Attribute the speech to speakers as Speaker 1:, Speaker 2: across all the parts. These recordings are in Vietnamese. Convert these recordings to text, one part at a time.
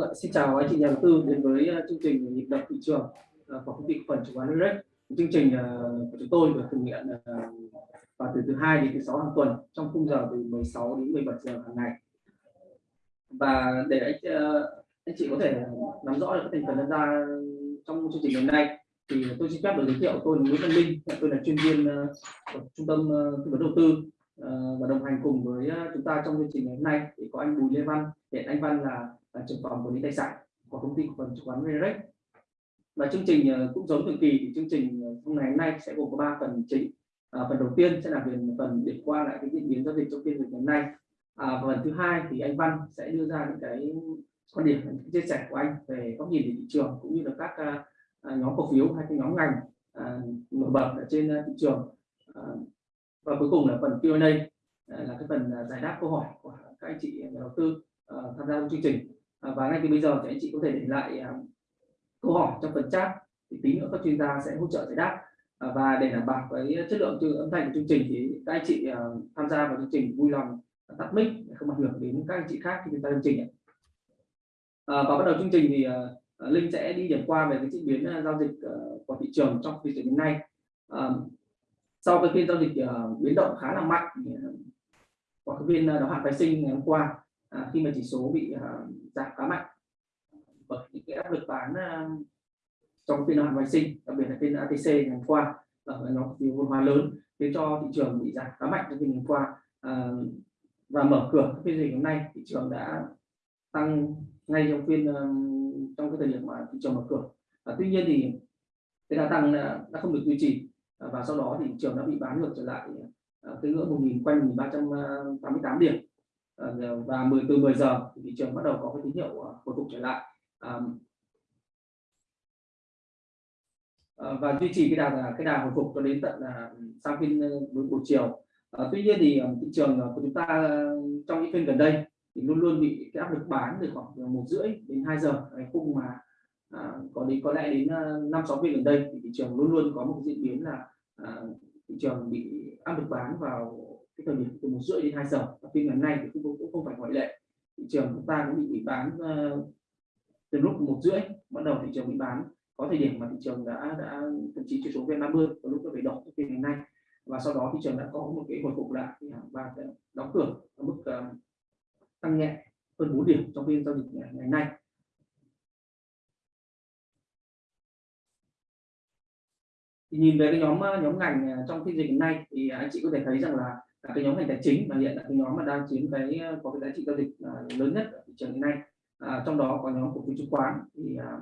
Speaker 1: Vâng xin chào anh chị nhà đầu tư đến với ờ, chương trình nhịp đập thị trường ờ, của công ty cổ phần chứng khoán Direct. Chương trình ờ, của chúng tôi được thực hiện vào từ thứ hai đến thứ sáu hàng tuần trong khung giờ từ 16 đến 17 giờ hàng ngày. Và để anh anh chị có thể nắm rõ được các thành phần tham gia trong chương trình ngày hôm nay thì tôi xin phép được giới thiệu tôi là Nguyễn Văn Minh, tôi là chuyên viên của trung tâm tư vấn đầu tư Ờ, và đồng hành cùng với ờ, chúng ta trong chương trình ngày hôm nay thì có anh Bùi Lê Văn, hiện anh Văn là là trưởng phòng quản lý tài sản của công ty cổ phần chứng khoán Rerex và chương trình ờ, cũng giống thường kỳ thì chương trình hôm ngày hôm nay sẽ gồm có ba phần chính. À, phần đầu tiên sẽ là về phần điểm qua lại cái diễn biến giao dịch trong phiên ngày hôm nay. À, phần thứ hai thì anh Văn sẽ đưa ra những cái quan điểm những chia sẻ của anh về góc nhìn về thị trường cũng như là các uh, nhóm cổ phiếu hay cái nhóm ngành uh, nổi bật ở trên uh, thị trường. Uh, và cuối cùng là phần Q&A à, là cái phần à, giải đáp câu hỏi của các anh chị à, nhà đầu tư tham gia chương trình. Và ngay từ bây giờ thì anh chị có thể để lại câu hỏi trong phần chat, thì tí nữa các chuyên gia sẽ hỗ trợ giải đáp. Và để đảm bảo cái chất lượng âm thanh của chương trình thì các anh chị tham gia vào chương trình vui lòng tắt mic, để không ảnh hưởng đến các anh chị khác khi chúng ta chương trình và bắt đầu chương trình thì linh sẽ đi điểm qua về cái diễn biến giao dịch của thị trường trong phiên đến nay sau cái phiên giao dịch ờ, biến động khá là mạnh ờ, của cái phiên ờ, đáo hạn phái sinh ngày hôm qua à, khi mà chỉ số bị uh, giảm khá mạnh. Bởi những cái áp lực bán uh, trong phiên đáo hạn phái sinh đặc biệt là phiên ATC ngày hôm qua ở nhóm phiếu vốn hóa lớn khiến cho thị trường bị giảm khá mạnh trong phiên hôm qua à, và mở cửa phiên dịch hôm nay thị trường đã tăng ngay trong phiên trong cái thời điểm mà thị trường mở cửa. À, tuy nhiên thì cái đà tăng đã, không được duy trì. Ờ, và sau đó thì thị trường đã bị bán ngược trở lại ờ, cái ngưỡng 1.000 quanh 1.388 điểm. Ờ, và 10 từ 10 giờ thì thị trường bắt đầu có cái tín hiệu hồi phục trở lại. Và duy trì cái đà cái đà hồi phục cho đến tận là sang phiên buổi chiều. Tuy nhiên thì thị trường của chúng ta trong những phiên gần đây thì luôn luôn bị cái áp lực bán từ khoảng một rưỡi đến 2 giờ cái khung mà à, có đến có lẽ đến à, năm sáu phiên gần đây thì thị trường luôn luôn có một diễn biến là à, thị trường bị áp lực bán vào cái thời điểm từ một rưỡi đến hai giờ. Và phiên ngày hôm nay thì cũng, cũng không phải ngoại lệ. Thị trường chúng ta cũng bị bán uh, từ lúc một rưỡi bắt đầu thị trường bị bán. Có thời điểm mà thị trường đã đã thậm chí chỉ số vn 50 có lúc nó phải đỏ phiên ngày hôm nay. Và sau đó thị trường đã có một cái hồi phục lại và đóng cửa ở mức uh, tăng nhẹ hơn 4 điểm trong phiên giao dịch ngày, ngày hôm nay. Thì nhìn về cái nhóm ờ, nhóm ngành ờ, trong phiên dịch hiện nay thì anh chị có thể thấy rằng là là cái nhóm ngành tài chính mà hiện là cái nhóm mà đang chiếm cái ờ, có cái giá trị giao dịch lớn nhất ở thị trường hiện nay. À, trong đó có nhóm cổ phiếu chứng khoán thì à,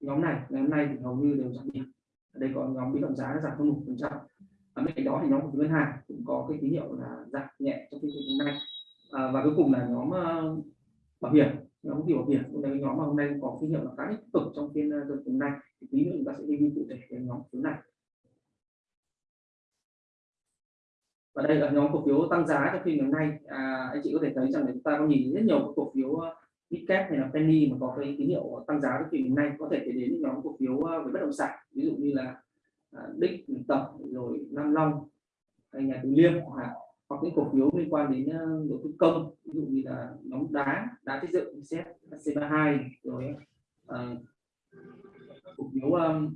Speaker 1: nhóm này ngày hôm nay thì hầu như đều giảm điểm đây có nhóm biến động giá giảm hơn một phần trăm. Bên cạnh đó thì nhóm cổ phiếu ngân hàng cũng có cái tín hiệu là giảm nhẹ trong phiên hiện nay. À, và cuối cùng là nhóm uh, bảo hiểm nhóm cổ phiếu bảo hiểm cũng là nhóm mà hôm nay có tín hiệu là khá tích cực trong phiên giao dịch hôm nay. Thì tí nữa chúng ta sẽ đi cụ thể về nhóm thứ này. Và đây là nhóm cổ phiếu tăng giá trong phiên ngày hôm nay. À, anh chị có thể thấy rằng là chúng ta có nhìn rất nhiều cổ phiếu ờ, Bitcap hay là Penny mà có cái tín hiệu tăng giá trong phiên ngày hôm nay. Có thể kể đến những nhóm cổ phiếu ờ, về bất động sản. Ví dụ như là ờ, Đích, Tập rồi Nam Long hay nhà Từ Liêm hoặc những cổ phiếu liên quan đến ờ, đầu tư công ví dụ như là nhóm đá đá xây dựng xét C32 rồi uh, cổ phiếu um,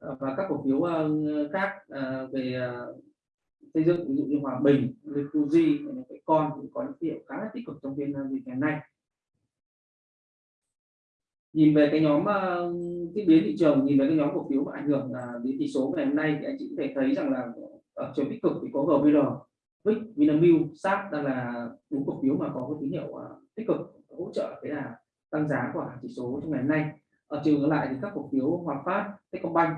Speaker 1: và các cổ phiếu uh, khác uh, về xây dựng ví dụ như Hòa Bình, Fuji, cái con cũng có những hiệu khá là tích cực trong phiên dịch ngày nay. Nhìn về cái nhóm diễn biến thị trường, nhìn về cái nhóm cổ phiếu mà ảnh hưởng đến tỷ số ngày hôm nay thì anh chị có thể thấy rằng là Ờ, ở chiều tích cực thì có GVR, VIX, Vinamilk, SAP đang là bốn cổ phiếu mà có cái tín hiệu à, tích cực hỗ trợ cái là tăng giá của chỉ số trong ngày hôm nay ở chiều ngược lại thì các cổ phiếu Hòa Phát, Techcombank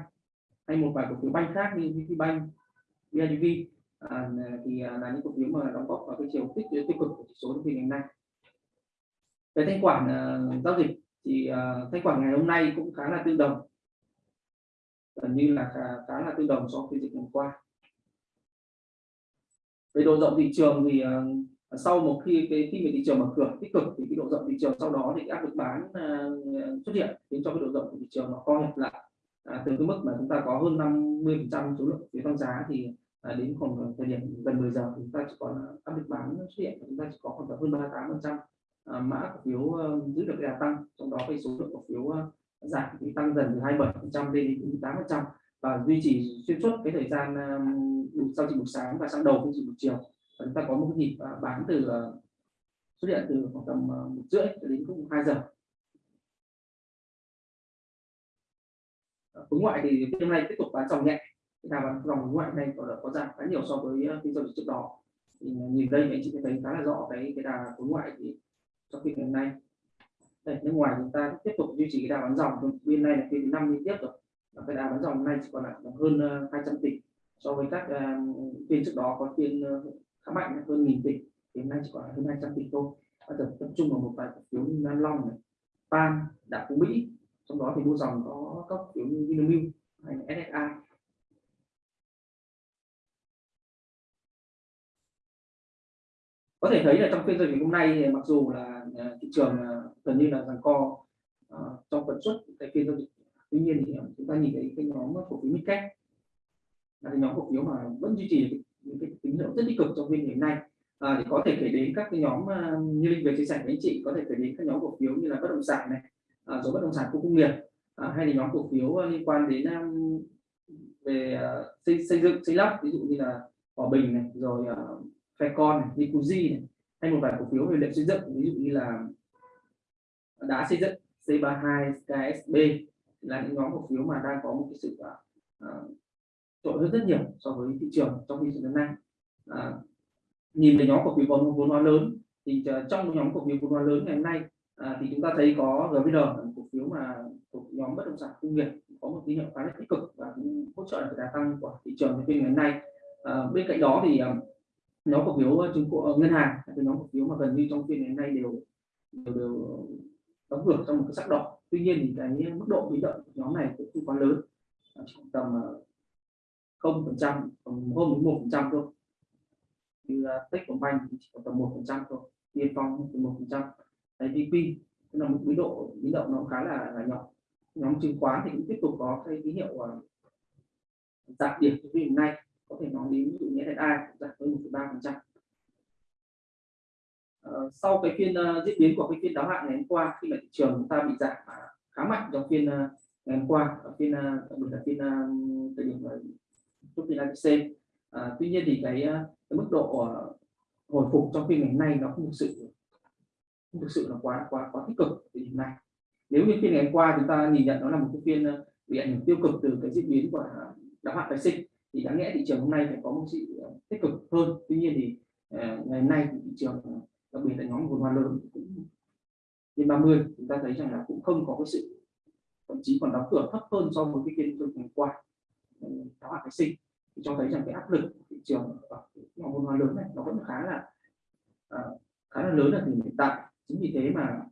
Speaker 1: hay một vài cổ phiếu banh khác như VPBank, BIDV à, thì à, là những cổ phiếu mà đóng góp vào cái chiều tích tích cực của chỉ số trong phiên ngày hôm nay. Về thanh khoản uh, giao dịch thì uh, thanh khoản ngày hôm nay cũng khá là tương đồng, gần như là khá, khá là tương đồng so với dịch ngày hôm qua. Về độ rộng thị trường thì uh, sau một khi cái khi mà thị trường mở cửa tích cực thì cái độ rộng thị trường sau đó thì áp lực bán uh, xuất hiện khiến cho cái độ rộng của thị trường nó co hẹp lại. À, từ cái mức mà chúng ta có hơn 50 phần trăm số lượng phiếu tăng giá thì à, đến khoảng thời điểm gần 10 giờ chúng ta chỉ còn áp lực bán xuất hiện chúng ta chỉ có khoảng hơn 38 phần trăm à, mã cổ phiếu uh, giữ được đà tăng. Trong đó cái số lượng cổ phiếu uh, giảm thì tăng dần từ 27% lên đến 8% và duy trì xuyên suốt cái thời gian um, sau chỉ buổi sáng và sang đầu phiên chỉ buổi chiều. Và chúng ta có một nhịp uh, bán từ uh, xuất hiện từ khoảng tầm uh, một rưỡi đến cũng hai giờ. Khối ngoại thì hôm nay tiếp tục bán dòng nhẹ. Là bán dòng ngoại này có có giảm khá nhiều so với phiên giao dịch trước đó. Thì nhìn đây anh chị thấy khá là rõ cái cái đà khối ngoại thì trong phiên ngày hôm nay. Đây nước ngoài chúng ta tiếp tục duy trì cái đà bán dòng. Bên này là phiên thứ năm liên tiếp rồi cái đà bán dòng nay chỉ còn lại hơn ờ, 200 tỷ. So với các ờ, phiên trước đó có phiên ờ, khá mạnh hơn nghìn tỷ. Thì hôm nay chỉ còn hơn 200 tỷ thôi. Và tập, tập trung vào một vài cổ phiếu như Nam Long này, Pan, Đạm Phú Mỹ. Trong đó thì mua dòng có các kiểu như Vinamilk hay SSI có thể thấy là trong phiên giao dịch hôm nay mặc dù là thị trường gần như là giằng co uh, trong phần suất cái phiên giao dịch tuy nhiên thì chúng ta nhìn thấy cái nhóm ờ, cổ phiếu midcap là cái nhóm cổ phiếu mà vẫn duy trì những cái tín hiệu rất tích cực trong phiên ngày hôm nay. À, thì có thể kể đến các cái nhóm ờ, như linh vừa chia sẻ với anh chị có thể kể đến các nhóm cổ phiếu như là bất động sản này à, rồi bất động sản khu công nghiệp à, hay là nhóm cổ phiếu ờ, liên quan đến um, về uh, xây, xây dựng xây lắp ví dụ như là hòa bình này rồi uh, Con này, Nikuji này hay một vài cổ phiếu về liệu xây dựng ví dụ như là đã xây dựng C32 KSB là những nhóm cổ phiếu mà đang có một cái sự à, à, uh, trội hơn rất nhiều so với thị trường trong thị trường hôm nay. À, nhìn về nhóm cổ phiếu vốn vốn hóa lớn thì à, trong nhóm cổ phiếu vốn hóa lớn ngày hôm nay à, thì chúng ta thấy có GVN cổ phiếu mà thuộc nhóm bất động sản công nghiệp có một tín hiệu khá là tích cực và cũng hỗ trợ được đà tăng của thị trường phiên ngày hôm nay. À, bên cạnh đó thì nhóm cổ phiếu chứng khoán ngân hàng cái nhóm cổ phiếu mà gần như trong phiên ngày hôm nay đều đều, đều đóng cửa trong một cái sắc đỏ tuy nhiên thì cái mức độ biến động của nhóm này cũng không quá lớn. Chỉ tầm ờ, không phần trăm hơn một phần trăm thôi. Như ờ, Techcombank chỉ có tầm một phần trăm thôi Tiên Phong một phần trăm. Đấy VP tức là một biến độ biến động nó khá là, là nhỏ. Nhóm chứng khoán thì cũng tiếp tục có cái tín hiệu ờ, giảm điểm trong phiên nay. Có thể nói đến ví dụ như SSI giảm hơn một ba phần trăm. Ờ, sau cái phiên uh, diễn biến của cái phiên đáo hạn ngày hôm qua khi mà thị trường chúng ta bị giảm à, khá mạnh trong phiên uh, ngày hôm qua ở phiên đặc biệt là phiên thời điểm chốt phiên ABC à, tuy nhiên thì cái, cái mức độ hồi phục trong phiên ngày hôm nay nó không thực sự không thực sự là quá quá quá tích cực thời điểm nay. Nếu như phiên ngày hôm qua chúng ta nhìn nhận nó là một cái phiên bị ảnh hưởng tiêu cực từ cái diễn biến của đáo hạn phái sinh thì đáng lẽ thị trường hôm nay phải có một sự tích cực hơn. Tuy nhiên thì ngày hôm nay thì thị trường đặc biệt là nhóm vốn hóa lớn cũng trên 30 chúng ta thấy rằng là cũng không có cái sự thậm chí còn đóng cửa thấp hơn so với cái phiên tôi qua. Đó là cái sinh. Thì cho thấy rằng cái áp lực thị trường ở nhóm vốn hóa lớn này nó vẫn khá là à, khá là lớn ở thời hiện tại. Chính vì thế mà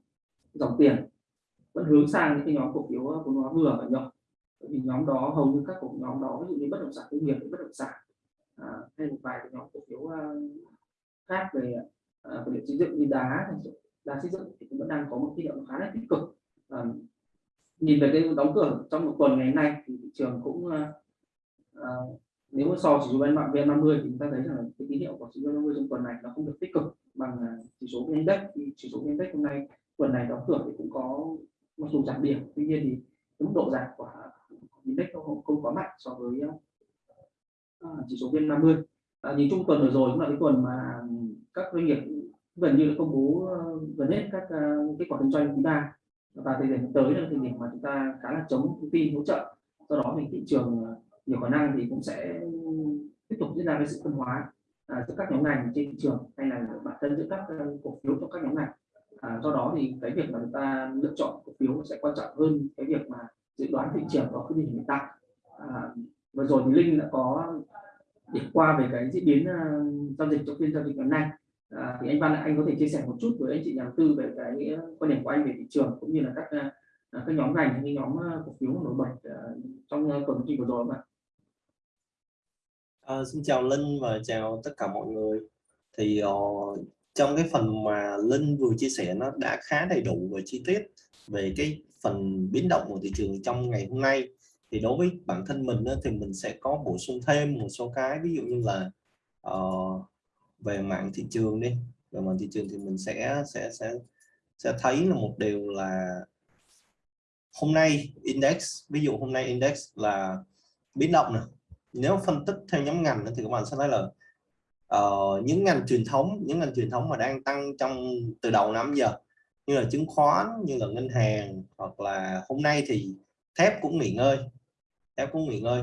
Speaker 1: dòng tiền vẫn hướng sang những cái nhóm cổ phiếu à, vốn hóa vừa và nhỏ bởi vì nhóm đó hầu như các cổ nhóm đó ví dụ như bất động sản công nghiệp bất động sản à, hay một vài cái nhóm cổ phiếu à, khác về uh, vật liệu xây dựng như đá đá xây dựng thì cũng vẫn đang có một tín hiệu khá là tích cực. À, nhìn về cái đóng cửa trong một tuần ngày nay thì thị trường cũng à, nếu mà so chỉ số vn vn 50 thì chúng ta thấy rằng cái tín hiệu của chỉ số 50 trong tuần này nó không được tích cực bằng chỉ số index. Thì chỉ số index hôm nay tuần này đóng cửa thì cũng có mặc dù giảm điểm tuy nhiên thì mức độ giảm của index không, không quá mạnh so với uh, chỉ số vn 50 à, nhìn chung tuần vừa rồi cũng là cái tuần mà các doanh nghiệp gần như là công bố ờ, gần hết các ờ, kết quả kinh doanh quý ba và thời điểm tới là thời điểm mà chúng ta khá là chống thông tin hỗ trợ. Do đó thì thị trường ờ, nhiều khả năng thì cũng sẽ tiếp tục diễn ra cái sự phân hóa à, giữa các nhóm ngành trên thị trường hay là bản thân giữa các cổ phiếu trong các nhóm ngành. À, do đó thì cái việc mà chúng ta lựa chọn cổ phiếu sẽ quan trọng hơn cái việc mà dự đoán thị trường có cái gì hiện tại. À, vừa rồi thì linh đã có điểm qua về cái diễn biến uh, giao dịch trong phiên giao dịch ngày nay à, thì anh văn anh có thể chia sẻ một chút với anh chị nhà đầu tư về cái quan điểm của anh về thị trường cũng như là các à, à, các nhóm ngành những nhóm à, cổ phiếu nổi bật trong tuần kỳ vừa rồi mà
Speaker 2: À, xin chào Linh và chào tất cả mọi người. Thì uh, trong cái phần mà Linh vừa chia sẻ nó đã khá đầy đủ và chi tiết về cái phần biến động của thị trường trong ngày hôm nay thì đối với bản thân mình thì mình sẽ có bổ sung thêm một số cái ví dụ như là uh, về mạng thị trường đi. Về mạng thị trường thì mình sẽ sẽ sẽ sẽ thấy là một điều là hôm nay index ví dụ hôm nay index là biến động này nếu phân tích theo nhóm ngành thì các bạn sẽ thấy là uh, những ngành truyền thống những ngành truyền thống mà đang tăng trong từ đầu năm giờ như là chứng khoán như là ngân hàng hoặc là hôm nay thì thép cũng nghỉ ngơi thép cũng nghỉ ngơi.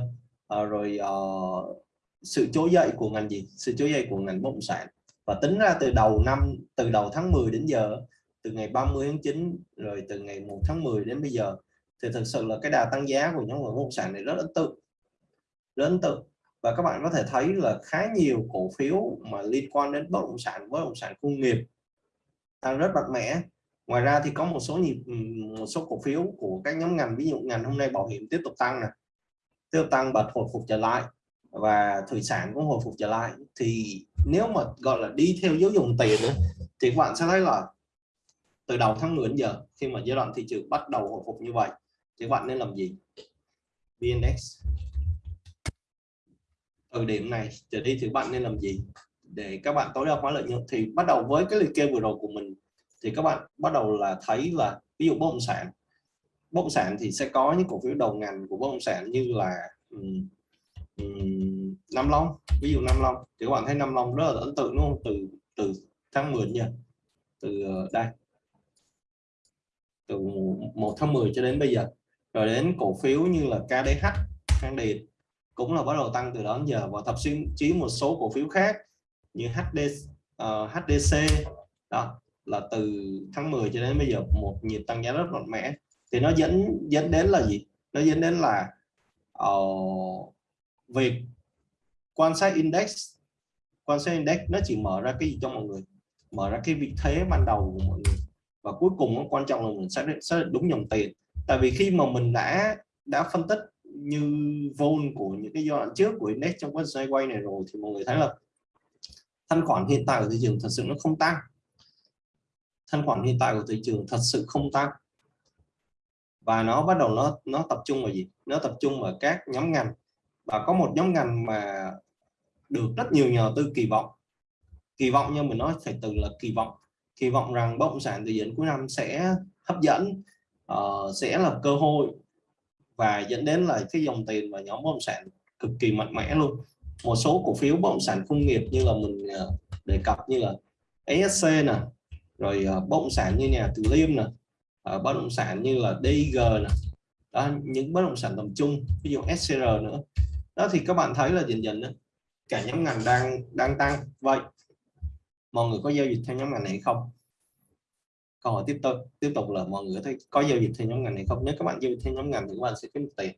Speaker 2: Uh, rồi uh, sự trỗi dậy của ngành gì? Sự trỗi dậy của ngành bất động sản. Và tính ra từ đầu năm, từ đầu tháng 10 đến giờ, từ ngày 30 tháng 9 rồi từ ngày 1 tháng 10 đến bây giờ, thì thực sự là cái đà tăng giá của nhóm bất động sản này rất ấn tượng. Rất ấn tượng. Và các bạn có thể thấy là khá nhiều cổ phiếu mà liên quan đến bất động sản, bất động sản công nghiệp tăng rất mạnh mẽ. Ngoài ra thì có một số nhịp ừ, một số cổ phiếu của các nhóm ngành, ví dụ ngành hôm nay bảo hiểm tiếp tục tăng này tiếp tục tăng và hồi phục trở lại và thủy sản cũng hồi phục trở lại. Thì nếu mà gọi là đi theo dấu dùng tiền nữa thì các bạn sẽ thấy là từ đầu tháng 10 đến giờ khi mà giai đoạn thị trường bắt đầu hồi phục như vậy thì các bạn nên làm gì? VNX từ điểm này trở đi thì bạn nên làm gì? Để các bạn tối đa hóa lợi nhuận. Thì bắt đầu với cái liệt kê vừa rồi của mình thì các bạn bắt đầu là thấy là ví dụ bất động sản. Bất động sản thì sẽ có những cổ phiếu đầu ngành của bất động sản như là um, um, Nam Long. Ví dụ Nam Long thì các bạn thấy Nam Long rất là ấn tượng đúng không? Từ từ tháng 10 nhỉ từ ờ, đây. Từ 1 tháng 10 cho đến bây giờ. Rồi đến cổ phiếu như là KDH Khang Điền cũng là bắt đầu tăng từ đó đến giờ. Và thậm chí một số cổ phiếu khác như HD uh, ờ, HDC đó là từ tháng 10 cho đến bây giờ một nhịp tăng giá rất mạnh mẽ. Thì nó dẫn dẫn đến là gì? Nó dẫn đến là uh, việc quan sát index quan sát index nó chỉ mở ra cái gì cho mọi người? Mở ra cái vị thế ban đầu của mọi người. Và cuối cùng nó quan trọng là mình xác định, xác định đúng dòng tiền. Tại vì khi mà mình đã đã phân tích như vol của những cái giai đoạn trước của index trong quan sát quay này rồi thì mọi người thấy là thanh khoản hiện tại của thị trường thật sự nó không tăng. Thanh khoản hiện tại của thị trường thật sự không tăng. Và nó bắt đầu nó nó tập trung vào gì? Nó tập trung vào các nhóm ngành và có một nhóm ngành mà được rất nhiều nhà đầu tư kỳ vọng. Kỳ vọng nhưng mình nói phải từ là kỳ vọng. Kỳ vọng rằng bất động sản từ dẫn cuối năm sẽ hấp dẫn uh, sẽ là cơ hội và dẫn đến là cái dòng tiền và nhóm bất động sản cực kỳ mạnh mẽ luôn. Một số cổ phiếu bất động sản công nghiệp như là mình uh, đề cập như là ESC nè rồi uh, bất động sản như nhà Từ Liêm nè uh, bất động sản như là DG nè. Đó, những bất động sản tầm trung ví dụ SCR nữa đó thì các bạn thấy là dần dần đó, cả nhóm ngành đang đang tăng. Vậy mọi người có giao dịch theo nhóm ngành này không? Câu hỏi tiếp tục tiếp tục là mọi người thấy có giao dịch theo nhóm ngành này không? Nếu các bạn giao dịch theo nhóm ngành thì các bạn sẽ kiếm tiền.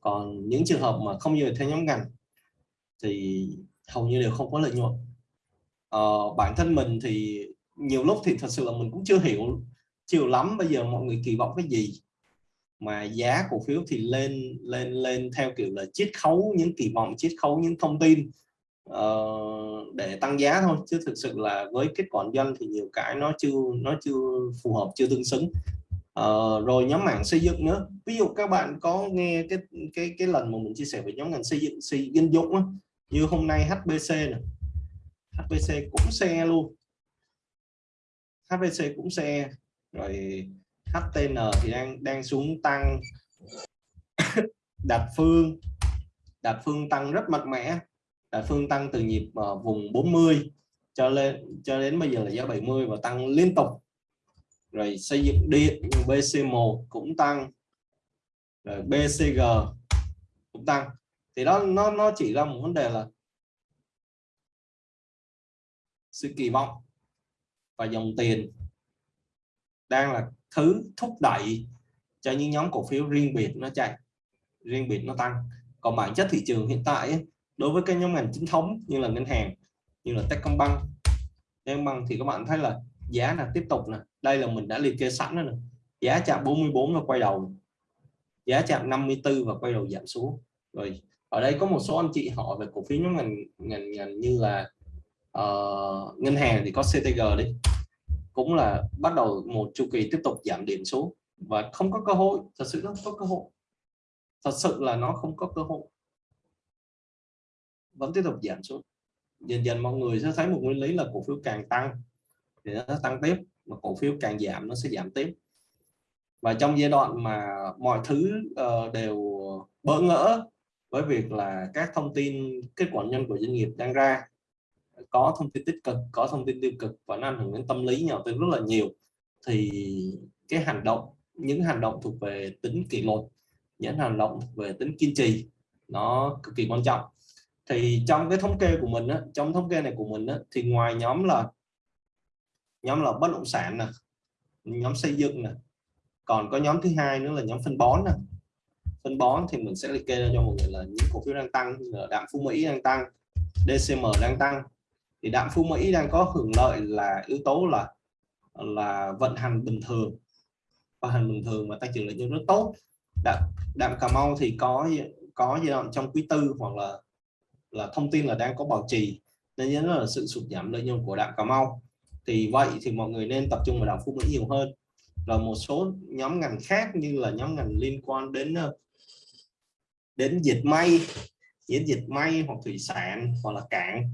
Speaker 2: Còn những trường hợp mà không giao dịch theo nhóm ngành thì hầu như đều không có lợi nhuận. Ờ, bản thân mình thì nhiều lúc thì thật sự là mình cũng chưa hiểu chiều lắm bây giờ mọi người kỳ vọng cái gì mà giá cổ phiếu thì lên lên lên theo kiểu là chiết khấu những kỳ vọng chiết khấu những thông tin uh, để tăng giá thôi. Chứ thực sự là với kết quả doanh thì nhiều cái nó chưa nó chưa phù hợp chưa tương xứng. Uh, rồi nhóm mảng xây dựng nữa. Ví dụ các bạn có nghe cái cái cái lần mà mình chia sẻ về nhóm ngành xây dựng xây dân dụng á, như hôm nay HBC này HBC cũng xe luôn. HBC cũng xe. Rồi HTN thì đang đang xuống tăng. Đạt phương đạt phương tăng rất mạnh mẽ. Đạt phương tăng từ nhịp uh, vùng 40 cho lên cho đến bây giờ là giá 70 và tăng liên tục. Rồi xây dựng điện BC1 cũng tăng. Rồi BCG cũng tăng. Thì đó nó nó chỉ ra một vấn đề là sự kỳ vọng và dòng tiền đang là thứ thúc đẩy cho những nhóm cổ phiếu riêng biệt nó chạy riêng biệt nó tăng. Còn bản chất thị trường hiện tại đối với các nhóm ngành chính thống như là ngân hàng như là Techcombank Techcombank thì các bạn thấy là giá là tiếp tục nè. Đây là mình đã liệt kê sẵn rồi nè. Giá chạm 44 và quay đầu. Giá chạm 54 và quay đầu giảm xuống. Rồi ở đây có một số anh chị hỏi về cổ phiếu nhóm ngành ngành ngành như là uh, ngân hàng thì có CTG đi cũng là bắt đầu một chu kỳ tiếp tục giảm điểm xuống. Và không có cơ hội thật sự nó không có cơ hội. Thật sự là nó không có cơ hội. Vẫn tiếp tục giảm xuống. Dần dần mọi người sẽ thấy một nguyên lý là cổ phiếu càng tăng thì nó tăng tiếp mà cổ phiếu càng giảm nó sẽ giảm tiếp. Và trong giai đoạn mà mọi thứ uh, đều bỡ ngỡ với việc là các thông tin kết quả nhân của doanh nghiệp đang ra có thông tin tích cực có thông tin tiêu cực và nó ảnh hưởng đến tâm lý nhà đầu tư rất là nhiều. Thì cái hành động những hành động thuộc về tính kỷ luật những hành động thuộc về tính kiên trì nó cực kỳ quan trọng. Thì trong cái thống kê của mình á, trong thống kê này của mình á, thì ngoài nhóm là nhóm là bất động sản nè nhóm xây dựng nè còn có nhóm thứ hai nữa là nhóm phân bón nè. Phân bón thì mình sẽ liệt kê ra cho mọi người là những cổ phiếu đang tăng là đạm phú mỹ đang tăng DCM đang tăng thì đạm phú mỹ đang có hưởng lợi là yếu tố là là vận hành bình thường. Vận hành bình thường và tăng trưởng lợi nhuận rất tốt. Đạm, đạm cà mau thì có có giai đoạn trong quý tư hoặc là là thông tin là đang có bảo trì. Nên nhớ là sự sụt giảm lợi nhuận của đạm cà mau. Thì vậy thì mọi người nên tập trung vào đạm phú mỹ nhiều hơn. Và một số nhóm ngành khác như là nhóm ngành liên quan đến ờ, đến dịch may đến dịch may hoặc thủy sản hoặc là cảng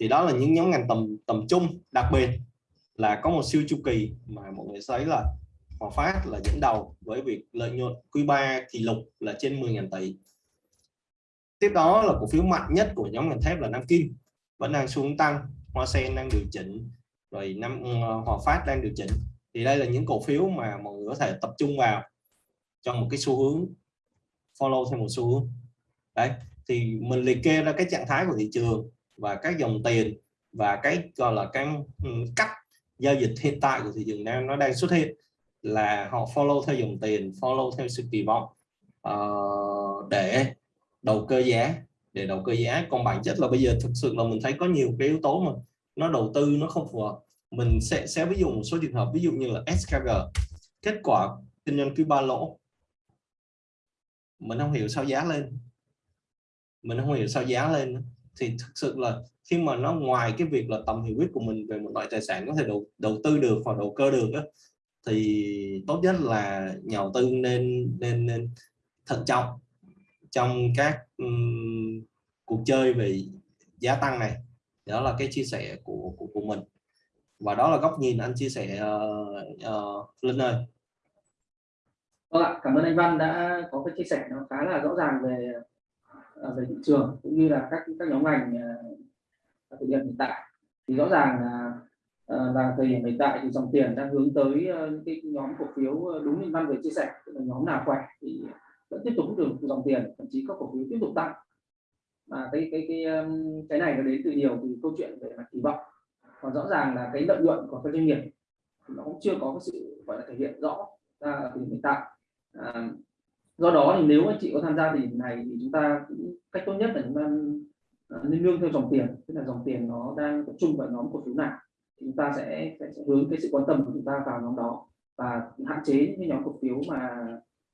Speaker 2: thì đó là những nhóm ngành tầm tầm trung, đặc biệt là có một siêu chu kỳ mà mọi người thấy là Hòa Phát là dẫn đầu với việc lợi nhuận quý 3 kỷ lục là trên 10.000 tỷ. Tiếp đó là cổ phiếu mạnh nhất của nhóm ngành thép là Nam Kim, vẫn đang xuống tăng, Hoa Sen đang điều chỉnh, rồi năm ờ, Hòa Phát đang điều chỉnh. Thì đây là những cổ phiếu mà mọi người có thể tập trung vào trong một cái xu hướng, follow theo một xu hướng. Đấy, thì mình liệt kê ra cái trạng thái của thị trường và các dòng tiền và cái gọi là cái ừ, cách giao dịch hiện tại của thị trường đang nó đang xuất hiện là họ follow theo dòng tiền follow theo sự kỳ vọng uh, để đầu cơ giá để đầu cơ giá. Còn bản chất là bây giờ thực sự là mình thấy có nhiều cái yếu tố mà nó đầu tư nó không phù hợp. Mình sẽ sẽ ví dụ một số trường hợp ví dụ như là SKG kết quả kinh doanh quý ba lỗ. Mình không hiểu sao giá lên. Mình không hiểu sao giá lên thì thực sự là khi mà nó ngoài cái việc là tầm hiểu biết của mình về một loại tài sản có thể đầu đầu tư được hoặc đầu cơ được đó, thì tốt nhất là nhà đầu tư nên nên nên thận trọng trong các um, cuộc chơi về giá tăng này. Đó là cái chia sẻ của của, của mình. Và đó là góc nhìn anh chia sẻ uh, uh, Linh ơi.
Speaker 1: Vâng ạ, cảm ơn anh Văn đã có cái chia sẻ nó khá là rõ ràng về về thị trường cũng như là các các nhóm ngành à, thực hiện hiện tại. Thì rõ ràng là à, là thời điểm hiện tại thì dòng tiền đang hướng tới ờ, những cái nhóm cổ phiếu ờ, đúng như Văn vừa chia sẻ tức là nhóm nào khỏe thì vẫn tiếp tục được dòng tiền thậm chí các cổ phiếu tiếp tục tăng. Mà cái cái cái cái này nó đến từ nhiều từ câu chuyện về mặt kỳ vọng. Còn rõ ràng là cái lợi nhuận của các doanh nghiệp nó cũng chưa có cái sự gọi là thể hiện rõ ra ở thời điểm hiện tại. À, do đó thì nếu anh chị có tham gia thì này thì chúng ta cũng cách tốt nhất là chúng ta à, nên nương theo dòng tiền. Tức là dòng tiền nó đang tập trung vào nhóm cổ phiếu nào thì chúng ta sẽ, sẽ, sẽ hướng cái sự quan tâm của chúng ta vào nhóm đó và hạn chế những cái nhóm cổ phiếu mà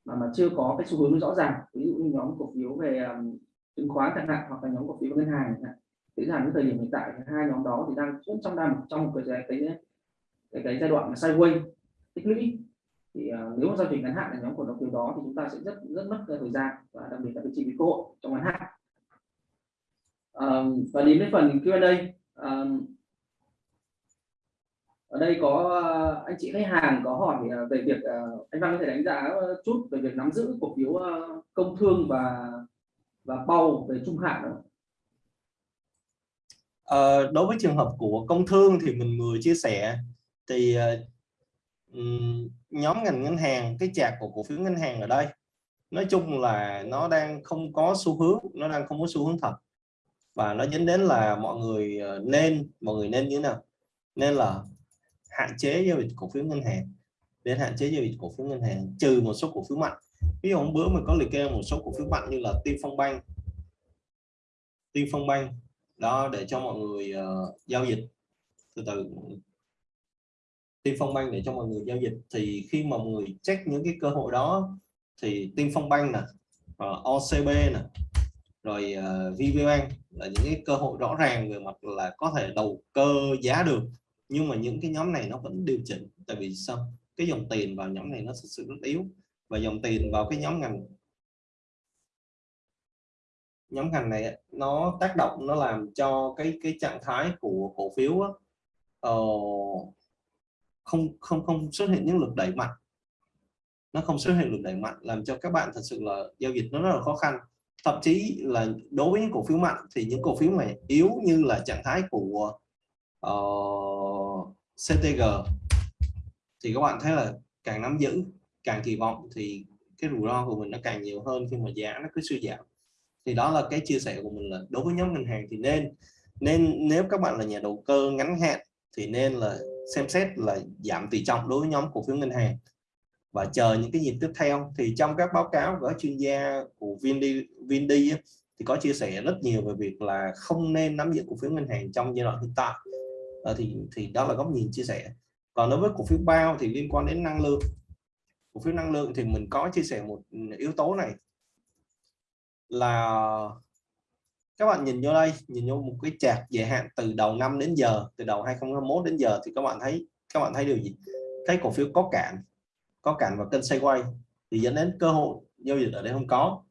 Speaker 1: mà mà chưa có cái xu hướng rõ ràng. Ví dụ như nhóm cổ phiếu về um, chứng khoán chẳng hạn hoặc là nhóm cổ phiếu ngân hàng chẳng hạn. Dễ cái thời điểm hiện tại hai nhóm đó thì đang trong đang trong một cái cái cái, cái giai đoạn mà sideways tích lũy thì uh, nếu mà giao dịch ngắn hạn là nhóm cổ phiếu đó thì chúng ta sẽ rất rất mất thời gian và đặc biệt là cái chi phí cơ hội trong ngắn hạn um, và đến với phần Q&A um, ở đây có à, anh chị khách hàng có hỏi à, về việc anh Văn có thể đánh giá chút về việc nắm giữ cổ phiếu công thương và và bao về trung hạn đó.
Speaker 2: À, ờ, đối với trường hợp của công thương thì mình vừa chia sẻ thì uh, nhóm ngành ngân hàng cái chạc của cổ phiếu ngân hàng ở đây nói chung là nó đang không có xu hướng nó đang không có xu hướng thật. Và nó dẫn đến là mọi người ờ, nên mọi người nên như thế nào? Nên là hạn chế giao dịch cổ phiếu ngân hàng đến hạn chế giao dịch cổ phiếu ngân hàng trừ một số cổ phiếu mạnh. Ví dụ hôm bữa mình có liệt kê một số cổ phiếu mạnh như là Tiên Phong Bank. Tiên Phong Bank đó để cho mọi người uh, giao dịch từ từ. Tiên Phong Bank để cho mọi người giao dịch. Thì khi mà mọi người check những cái cơ hội đó thì Tiên Phong Bank nè ờ, OCB nè rồi ờ, uh, VPBank là những cái cơ hội rõ ràng về mặt là có thể đầu cơ giá được. Nhưng mà những cái nhóm này nó vẫn điều chỉnh. Tại vì sao? Cái dòng tiền vào nhóm này nó thực sự rất yếu. Và dòng tiền vào cái nhóm ngành nhóm ngành này nó tác động nó làm cho cái cái trạng thái của cổ phiếu á, uh, không không không xuất hiện những lực đẩy mạnh. Nó không xuất hiện lực đẩy mạnh làm cho các bạn thật sự là giao dịch nó rất là khó khăn. Thậm chí là đối với những cổ phiếu mạnh thì những cổ phiếu này yếu như là trạng thái của ờ, uh, CTG thì các bạn thấy là càng nắm giữ càng kỳ vọng thì cái rủi ro của mình nó càng nhiều hơn khi mà giá nó cứ suy giảm. Thì đó là cái chia sẻ của mình là đối với nhóm ngân hàng thì nên nên nếu các bạn là nhà đầu cơ ngắn hạn thì nên là xem xét là giảm tỷ trọng đối với nhóm cổ phiếu ngân hàng. Và chờ những cái nhịp tiếp theo thì trong các báo cáo của chuyên gia của Vindi Vindi thì có chia sẻ rất nhiều về việc là không nên nắm giữ cổ phiếu ngân hàng trong giai đoạn hiện tại. À, thì thì đó là góc nhìn chia sẻ. Còn đối với cổ phiếu bao thì liên quan đến năng lượng. Cổ phiếu năng lượng thì mình có chia sẻ một ừ, yếu tố này là các bạn nhìn vô đây, nhìn vô một cái chart dài hạn từ đầu năm đến giờ, từ đầu 2021 đến giờ thì các bạn thấy, các bạn thấy điều gì? Thấy cổ phiếu có cản có cản và kênh xoay quay thì dẫn đến cơ hội giao dịch ở đây không có.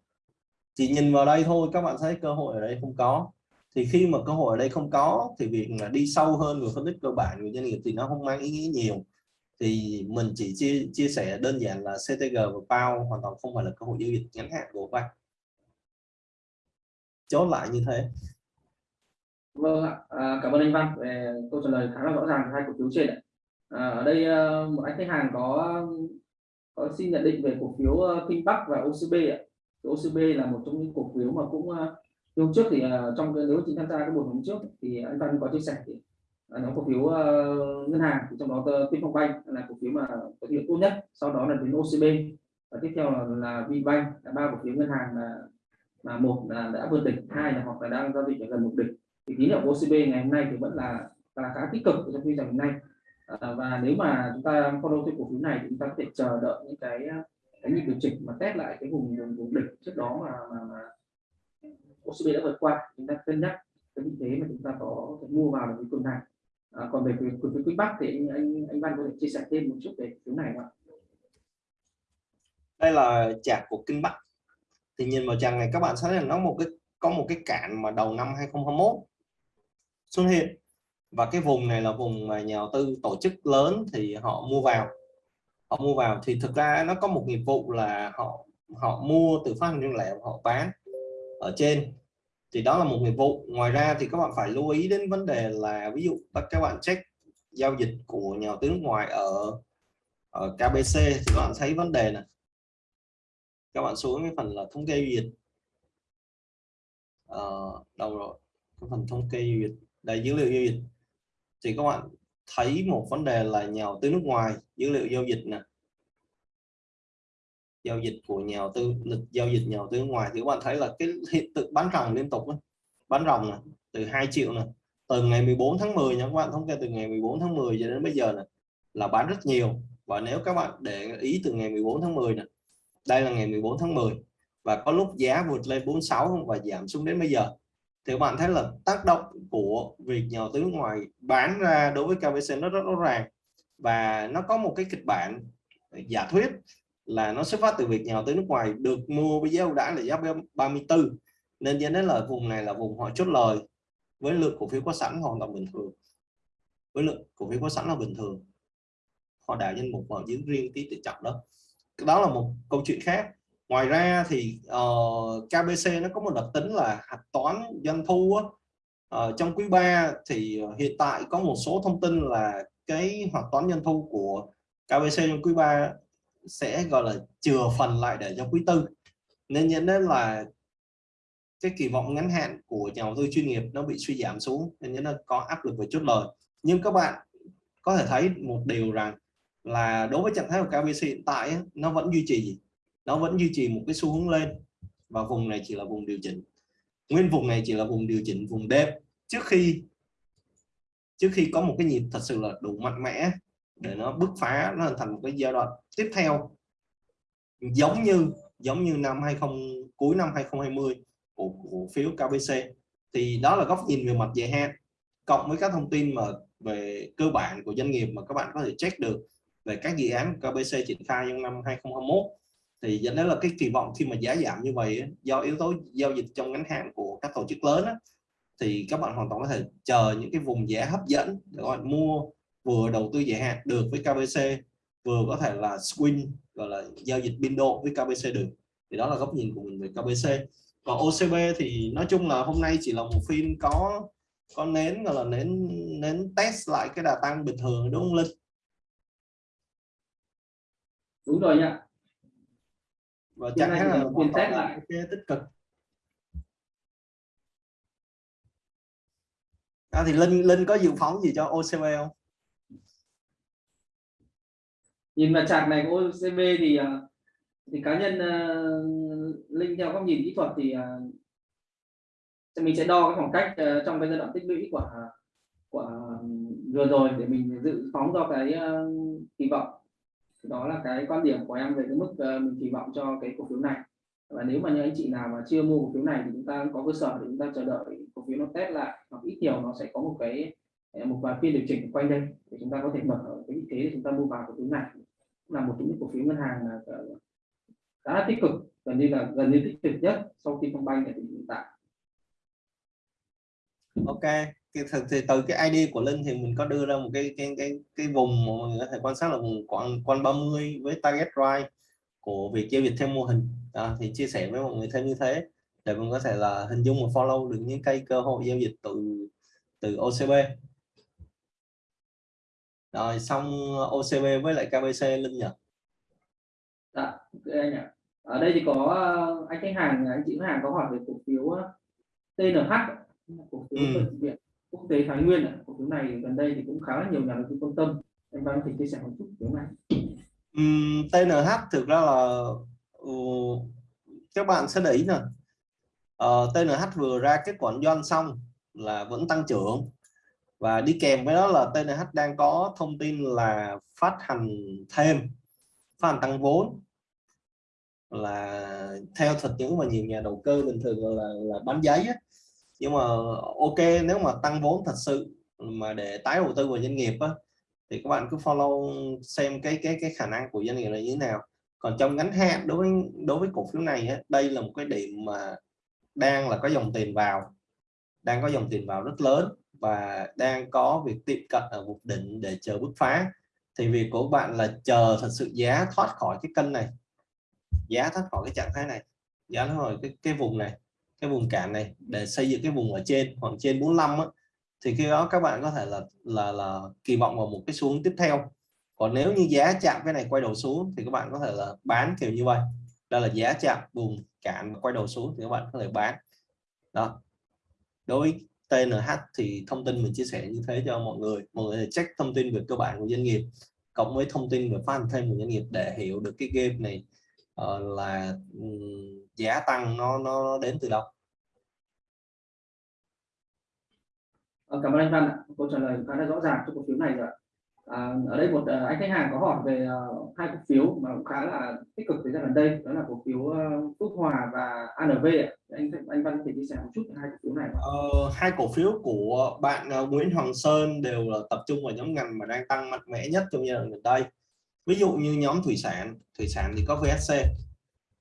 Speaker 2: Chỉ nhìn vào đây thôi, các bạn thấy cơ hội ở đây không có. Thì khi mà cơ hội ở đây không có, thì việc là đi sâu hơn về phân tích cơ bản của doanh nghiệp thì nó không mang ý nghĩa nhiều. Thì mình chỉ chia chia sẻ đơn giản là CTG và PAO hoàn toàn không phải là cơ hội giao dịch ngắn hạn của bạn chốt lại như thế.
Speaker 1: Vâng ạ. À, cảm ơn anh Văn. Về câu trả lời khá là rõ ràng hai cổ phiếu trên à, ở đây ờ, một anh khách hàng có có xin nhận định về cổ phiếu ờ, Kinh Bắc và OCB ạ. OCB là một trong những cổ phiếu mà cũng ờ, hôm trước thì trong nếu chị tham gia cái buổi hôm trước thì anh Văn có chia sẻ thì à, nó cổ phiếu ngân hàng thì trong đó Tinfonbank là cổ phiếu mà có hiệu tốt nhất sau đó là đến OCB và tiếp theo là, là VBank là ba cổ phiếu ngân hàng là mà một là đã vượt đỉnh hai là hoặc là đang giao dịch ở gần mục đỉnh. Thì tín hiệu của OCB ngày hôm nay thì vẫn là là khá tích cực trong phiên giao hôm nay à, và nếu mà chúng ta follow cái cổ phiếu này thì chúng ta có thể chờ đợi những cái cái nhịp điều chỉnh mà test lại cái vùng vùng, vùng đỉnh trước đó mà, mà, mà OCB đã vượt qua. Chúng ta cân nhắc cái vị thế mà chúng ta có thể mua vào được cái tuần này à, còn về cổ phiếu Quick Bắc thì anh anh anh Văn có thể chia sẻ thêm một chút về cổ phiếu này không
Speaker 2: đây là chart của Kinh Bắc thì nhìn vào trang này các bạn thấy là nó một cái có một cái cạn mà đầu năm 2021 xuất hiện. Và cái vùng này là vùng mà nhà đầu tư tổ chức lớn thì họ mua vào. Họ mua vào thì thực ra nó có một nghiệp vụ là họ họ mua từ phát hành riêng lẻ họ bán ở trên. Thì đó là một nghiệp vụ. Ngoài ra thì các bạn phải lưu ý đến vấn đề là ví dụ các bạn check giao dịch của nhà đầu tư nước ngoài ở, ở KBC thì các bạn thấy vấn đề này các bạn xuống cái phần là thống kê duyệt. À, đâu rồi? Cái phần thống kê duyệt. Đây dữ liệu giao dịch. Thì các bạn thấy một vấn đề là nhà đầu tư nước ngoài dữ liệu giao dịch nè. Giao dịch của nhà đầu tư lịch giao dịch nhà đầu tư nước ngoài. Thì các bạn thấy là cái hiện tượng bán ròng liên tục đó. bán ròng này, từ 2 triệu này từ ngày 14 tháng 10 nha các bạn. Thống kê từ ngày 14 tháng 10 cho đến bây giờ này là bán rất nhiều. Và nếu các bạn để ý từ ngày 14 tháng 10 này đây là ngày 14 tháng 10 và có lúc giá vượt lên 46 và giảm xuống đến bây giờ. Thì các bạn thấy là tác động của việc nhà đầu tư nước ngoài bán ra đối với KBC nó rất rõ ràng và nó có một cái kịch bản ờ, giả thuyết là nó xuất phát từ việc nhà đầu tư nước ngoài được mua với giá ưu đãi là giá 34 nên dẫn đến là vùng này là vùng họ chốt lời với lượng cổ phiếu có sẵn hoàn toàn bình thường. Với lượng cổ phiếu có sẵn là bình thường. Họ đảo danh mục vào giữ riêng tí tỷ trọng đó đó là một câu chuyện khác. Ngoài ra thì ờ, uh, KBC nó có một đặc tính là hạch toán doanh thu á, uh, trong quý 3 thì ờ, hiện tại có một số thông tin là cái hạch toán doanh thu của KBC trong quý 3 sẽ gọi là chừa phần lại để cho quý tư. Nên nhận đến là cái kỳ vọng ngắn hạn của nhà đầu tư chuyên nghiệp nó bị suy giảm xuống nên nó có áp lực về chốt lời. Nhưng các bạn có thể thấy một điều rằng là đối với trạng thái của KBC hiện tại nó vẫn duy trì nó vẫn duy trì một cái xu hướng lên và vùng này chỉ là vùng điều chỉnh. Nguyên vùng này chỉ là vùng điều chỉnh vùng đêm. Trước khi trước khi có một cái nhịp thật sự là đủ mạnh mẽ để nó bứt phá, nó hình thành một cái giai đoạn tiếp theo, giống như giống như năm 20 cuối năm 2020 của cổ phiếu KBC thì đó là góc nhìn về mặt dài hạn. Cộng với các thông tin mà về cơ bản của doanh nghiệp mà các bạn có thể check được về các dự án KBC triển khai trong năm 2021 thì dẫn đến là cái kỳ vọng khi mà giá giảm như vậy do yếu tố giao dịch trong ngắn hạn của các tổ chức lớn á, thì các bạn hoàn toàn có thể chờ những cái vùng giá hấp dẫn để gọi mua vừa đầu tư dài hạn được với KBC vừa có thể là swing gọi là giao dịch biên độ với KBC được. Thì đó là góc nhìn của mình về KBC còn OCB thì nói chung là hôm nay chỉ là một phiên có có nến gọi là nến nến test lại cái đà tăng bình thường đúng không Linh?
Speaker 1: Đúng rồi nhá.
Speaker 2: Và chẳng hạn là
Speaker 1: phiên test lại.
Speaker 2: cái tích cực. À, thì Linh Linh có dự phóng gì cho OCB không?
Speaker 1: Nhìn vào chart này của OCB thì à, thì cá nhân uh, linh theo góc nhìn kỹ thuật thì uh, mình sẽ đo cái khoảng cách uh, trong cái giai đoạn tích lũy của của vừa rồi để mình dự phóng cho cái uh, kỳ vọng đó là cái quan điểm của em về cái mức ờ, mình kỳ vọng cho cái cổ phiếu này. Và nếu mà những anh chị nào mà chưa mua cổ phiếu này thì chúng ta có cơ sở để chúng ta chờ đợi cổ phiếu nó test lại, hoặc ít nhiều nó sẽ có một cái ờ, một vài phiên điều chỉnh quanh đây để chúng ta có thể mở ở cái vị thế để chúng ta mua vào cổ phiếu này. Là một trong những cổ phiếu ngân hàng là ờ, khá là tích cực, gần như là, gần như tích cực nhất sau khi công banh tại hiện tại
Speaker 2: ok thì, thì từ cái ID của Linh thì mình có đưa ra một cái cái cái cái vùng mà mọi người có thể quan sát là vùng quanh quanh 30 với target right của việc giao dịch theo mô hình. À, thì chia sẻ với mọi người thêm như thế để mình có thể là hình dung và follow được những cây cơ hội giao dịch từ từ OCB rồi xong OCB với lại KBC Linh nhỉ?
Speaker 1: Dạ, ok anh ạ. Ở đây thì có ờ, anh khách hàng, anh chị khách hàng có hỏi về cổ phiếu ờ, TNH, cổ phiếu
Speaker 2: ừ.
Speaker 1: bệnh viện quốc tế Thái Nguyên. Cổ phiếu này gần đây thì cũng khá là nhiều nhà đầu tư quan tâm. Anh Văn thể chia sẻ một chút phiếu này.
Speaker 2: Um, TNH thực ra là uh, các bạn sẽ để ý nè. Uh, TNH vừa ra kết quả doanh xong là vẫn tăng trưởng và đi kèm với đó là TNH đang có thông tin là phát hành thêm phát hành tăng vốn là theo thực những mà nhiều nhà đầu cơ bình thường là là bán giấy á nhưng mà ok nếu mà tăng vốn thật sự mà để tái đầu tư vào doanh nghiệp á, thì các bạn cứ follow xem cái cái cái khả năng của doanh nghiệp là như thế nào. Còn trong ngắn hạn đối với đối với cổ phiếu này á, đây là một cái điểm mà đang là có dòng tiền vào đang có dòng tiền vào rất lớn và đang có việc tiệm cận ở vùng đỉnh để chờ bứt phá. Thì việc của bạn là chờ thật sự giá thoát khỏi cái cân này giá thoát khỏi cái trạng thái này giá thoát khỏi cái cái vùng này cái vùng cản này để xây dựng cái vùng ở trên khoảng trên 45 á, thì khi đó các bạn có thể là là là kỳ vọng vào một cái xuống tiếp theo. Còn nếu như giá chạm cái này quay đầu xuống thì các bạn có thể là bán kiểu như vậy. Đây là giá chạm vùng cản quay đầu xuống thì các bạn có thể bán. Đó. Đối với TNH thì thông tin mình chia sẻ như thế cho mọi người. Mọi người check thông tin về cơ bản của doanh nghiệp cộng với thông tin về phát hành thêm của doanh nghiệp để hiểu được cái game này uh, là um, giá tăng nó nó đến từ đâu?
Speaker 1: Ờ, cảm ơn anh Văn ạ. Câu trả lời khá là rõ ràng cho cổ phiếu này rồi à, ở đây một uh, anh khách hàng có hỏi về uh, hai cổ phiếu mà cũng khá là tích cực thời gian gần đây đó là cổ phiếu uh, Phước Hòa và ANV ạ. anh anh Văn có thể chia sẻ một chút về hai cổ phiếu này
Speaker 2: uh, hai cổ phiếu của bạn uh, Nguyễn Hoàng Sơn đều là tập trung vào nhóm ngành mà đang tăng mạnh mẽ nhất trong giai đoạn gần đây. Ví dụ như nhóm thủy sản thủy sản thì có VSC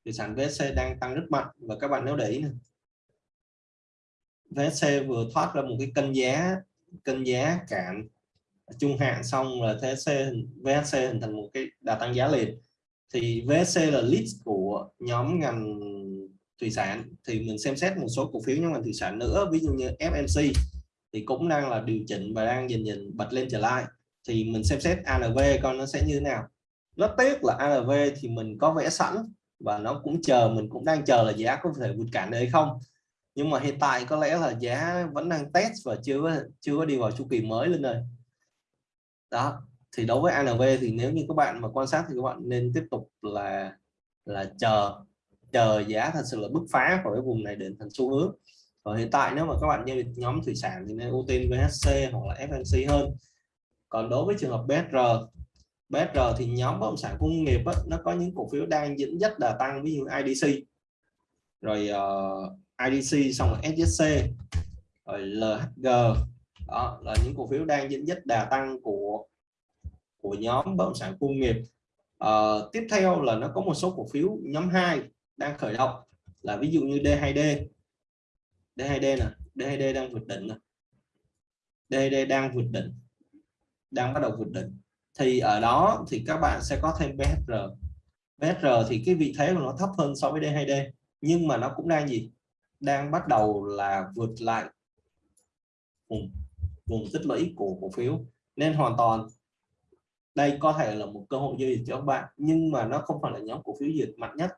Speaker 2: thủy sản VSC đang tăng rất mạnh. Và các bạn nếu để ý này VSC vừa thoát ra một cái cân giá cân giá cản trung hạn xong là VSC VSC hình thành một cái đà tăng giá liền. Thì VSC là list của nhóm ngành thủy sản. Thì mình xem xét một số cổ phiếu nhóm ngành thủy sản nữa, ví dụ như FMC thì cũng đang là điều chỉnh và đang dần dần bật lên trở lại. Thì mình xem xét ANV coi nó sẽ như thế nào. Rất tiếc là ANV thì mình có vẽ sẵn và nó cũng chờ, mình cũng đang chờ là giá có thể vượt cản đấy không. Nhưng mà hiện tại có lẽ là giá vẫn đang test và chưa chưa có đi vào chu kỳ mới lên rồi đó, thì đối với ANV thì nếu như các bạn mà quan sát thì các bạn nên tiếp tục là là chờ chờ giá thật sự là bứt phá khỏi cái vùng này đến thành xu hướng. Và hiện tại nếu mà các bạn giao dịch nhóm thủy sản thì nên ưu tiên VHC hoặc là FNC hơn. Còn đối với trường hợp BSR BSR thì nhóm bất động sản công nghiệp á, nó có những cổ phiếu đang dẫn dắt đà tăng ví dụ IDC rồi ờ, uh, IDC xong rồi SSC rồi LHG đó là những cổ phiếu đang dẫn dắt đà tăng của của nhóm bất động sản công nghiệp. Uh, tiếp theo là nó có một số cổ phiếu nhóm 2 đang khởi động là ví dụ như D2D D2D nè D2D đang vượt đỉnh nè. D2D đang vượt đỉnh đang bắt đầu vượt đỉnh thì ở đó thì các bạn sẽ có thêm BHR BHR thì cái vị thế của nó thấp hơn so với D2D nhưng mà nó cũng đang gì? Đang bắt đầu là vượt lại vùng, vùng tích lũy của cổ phiếu. Nên hoàn toàn đây có thể là một cơ hội giao dịch cho các bạn nhưng mà nó không phải là nhóm cổ phiếu dịch mạnh nhất.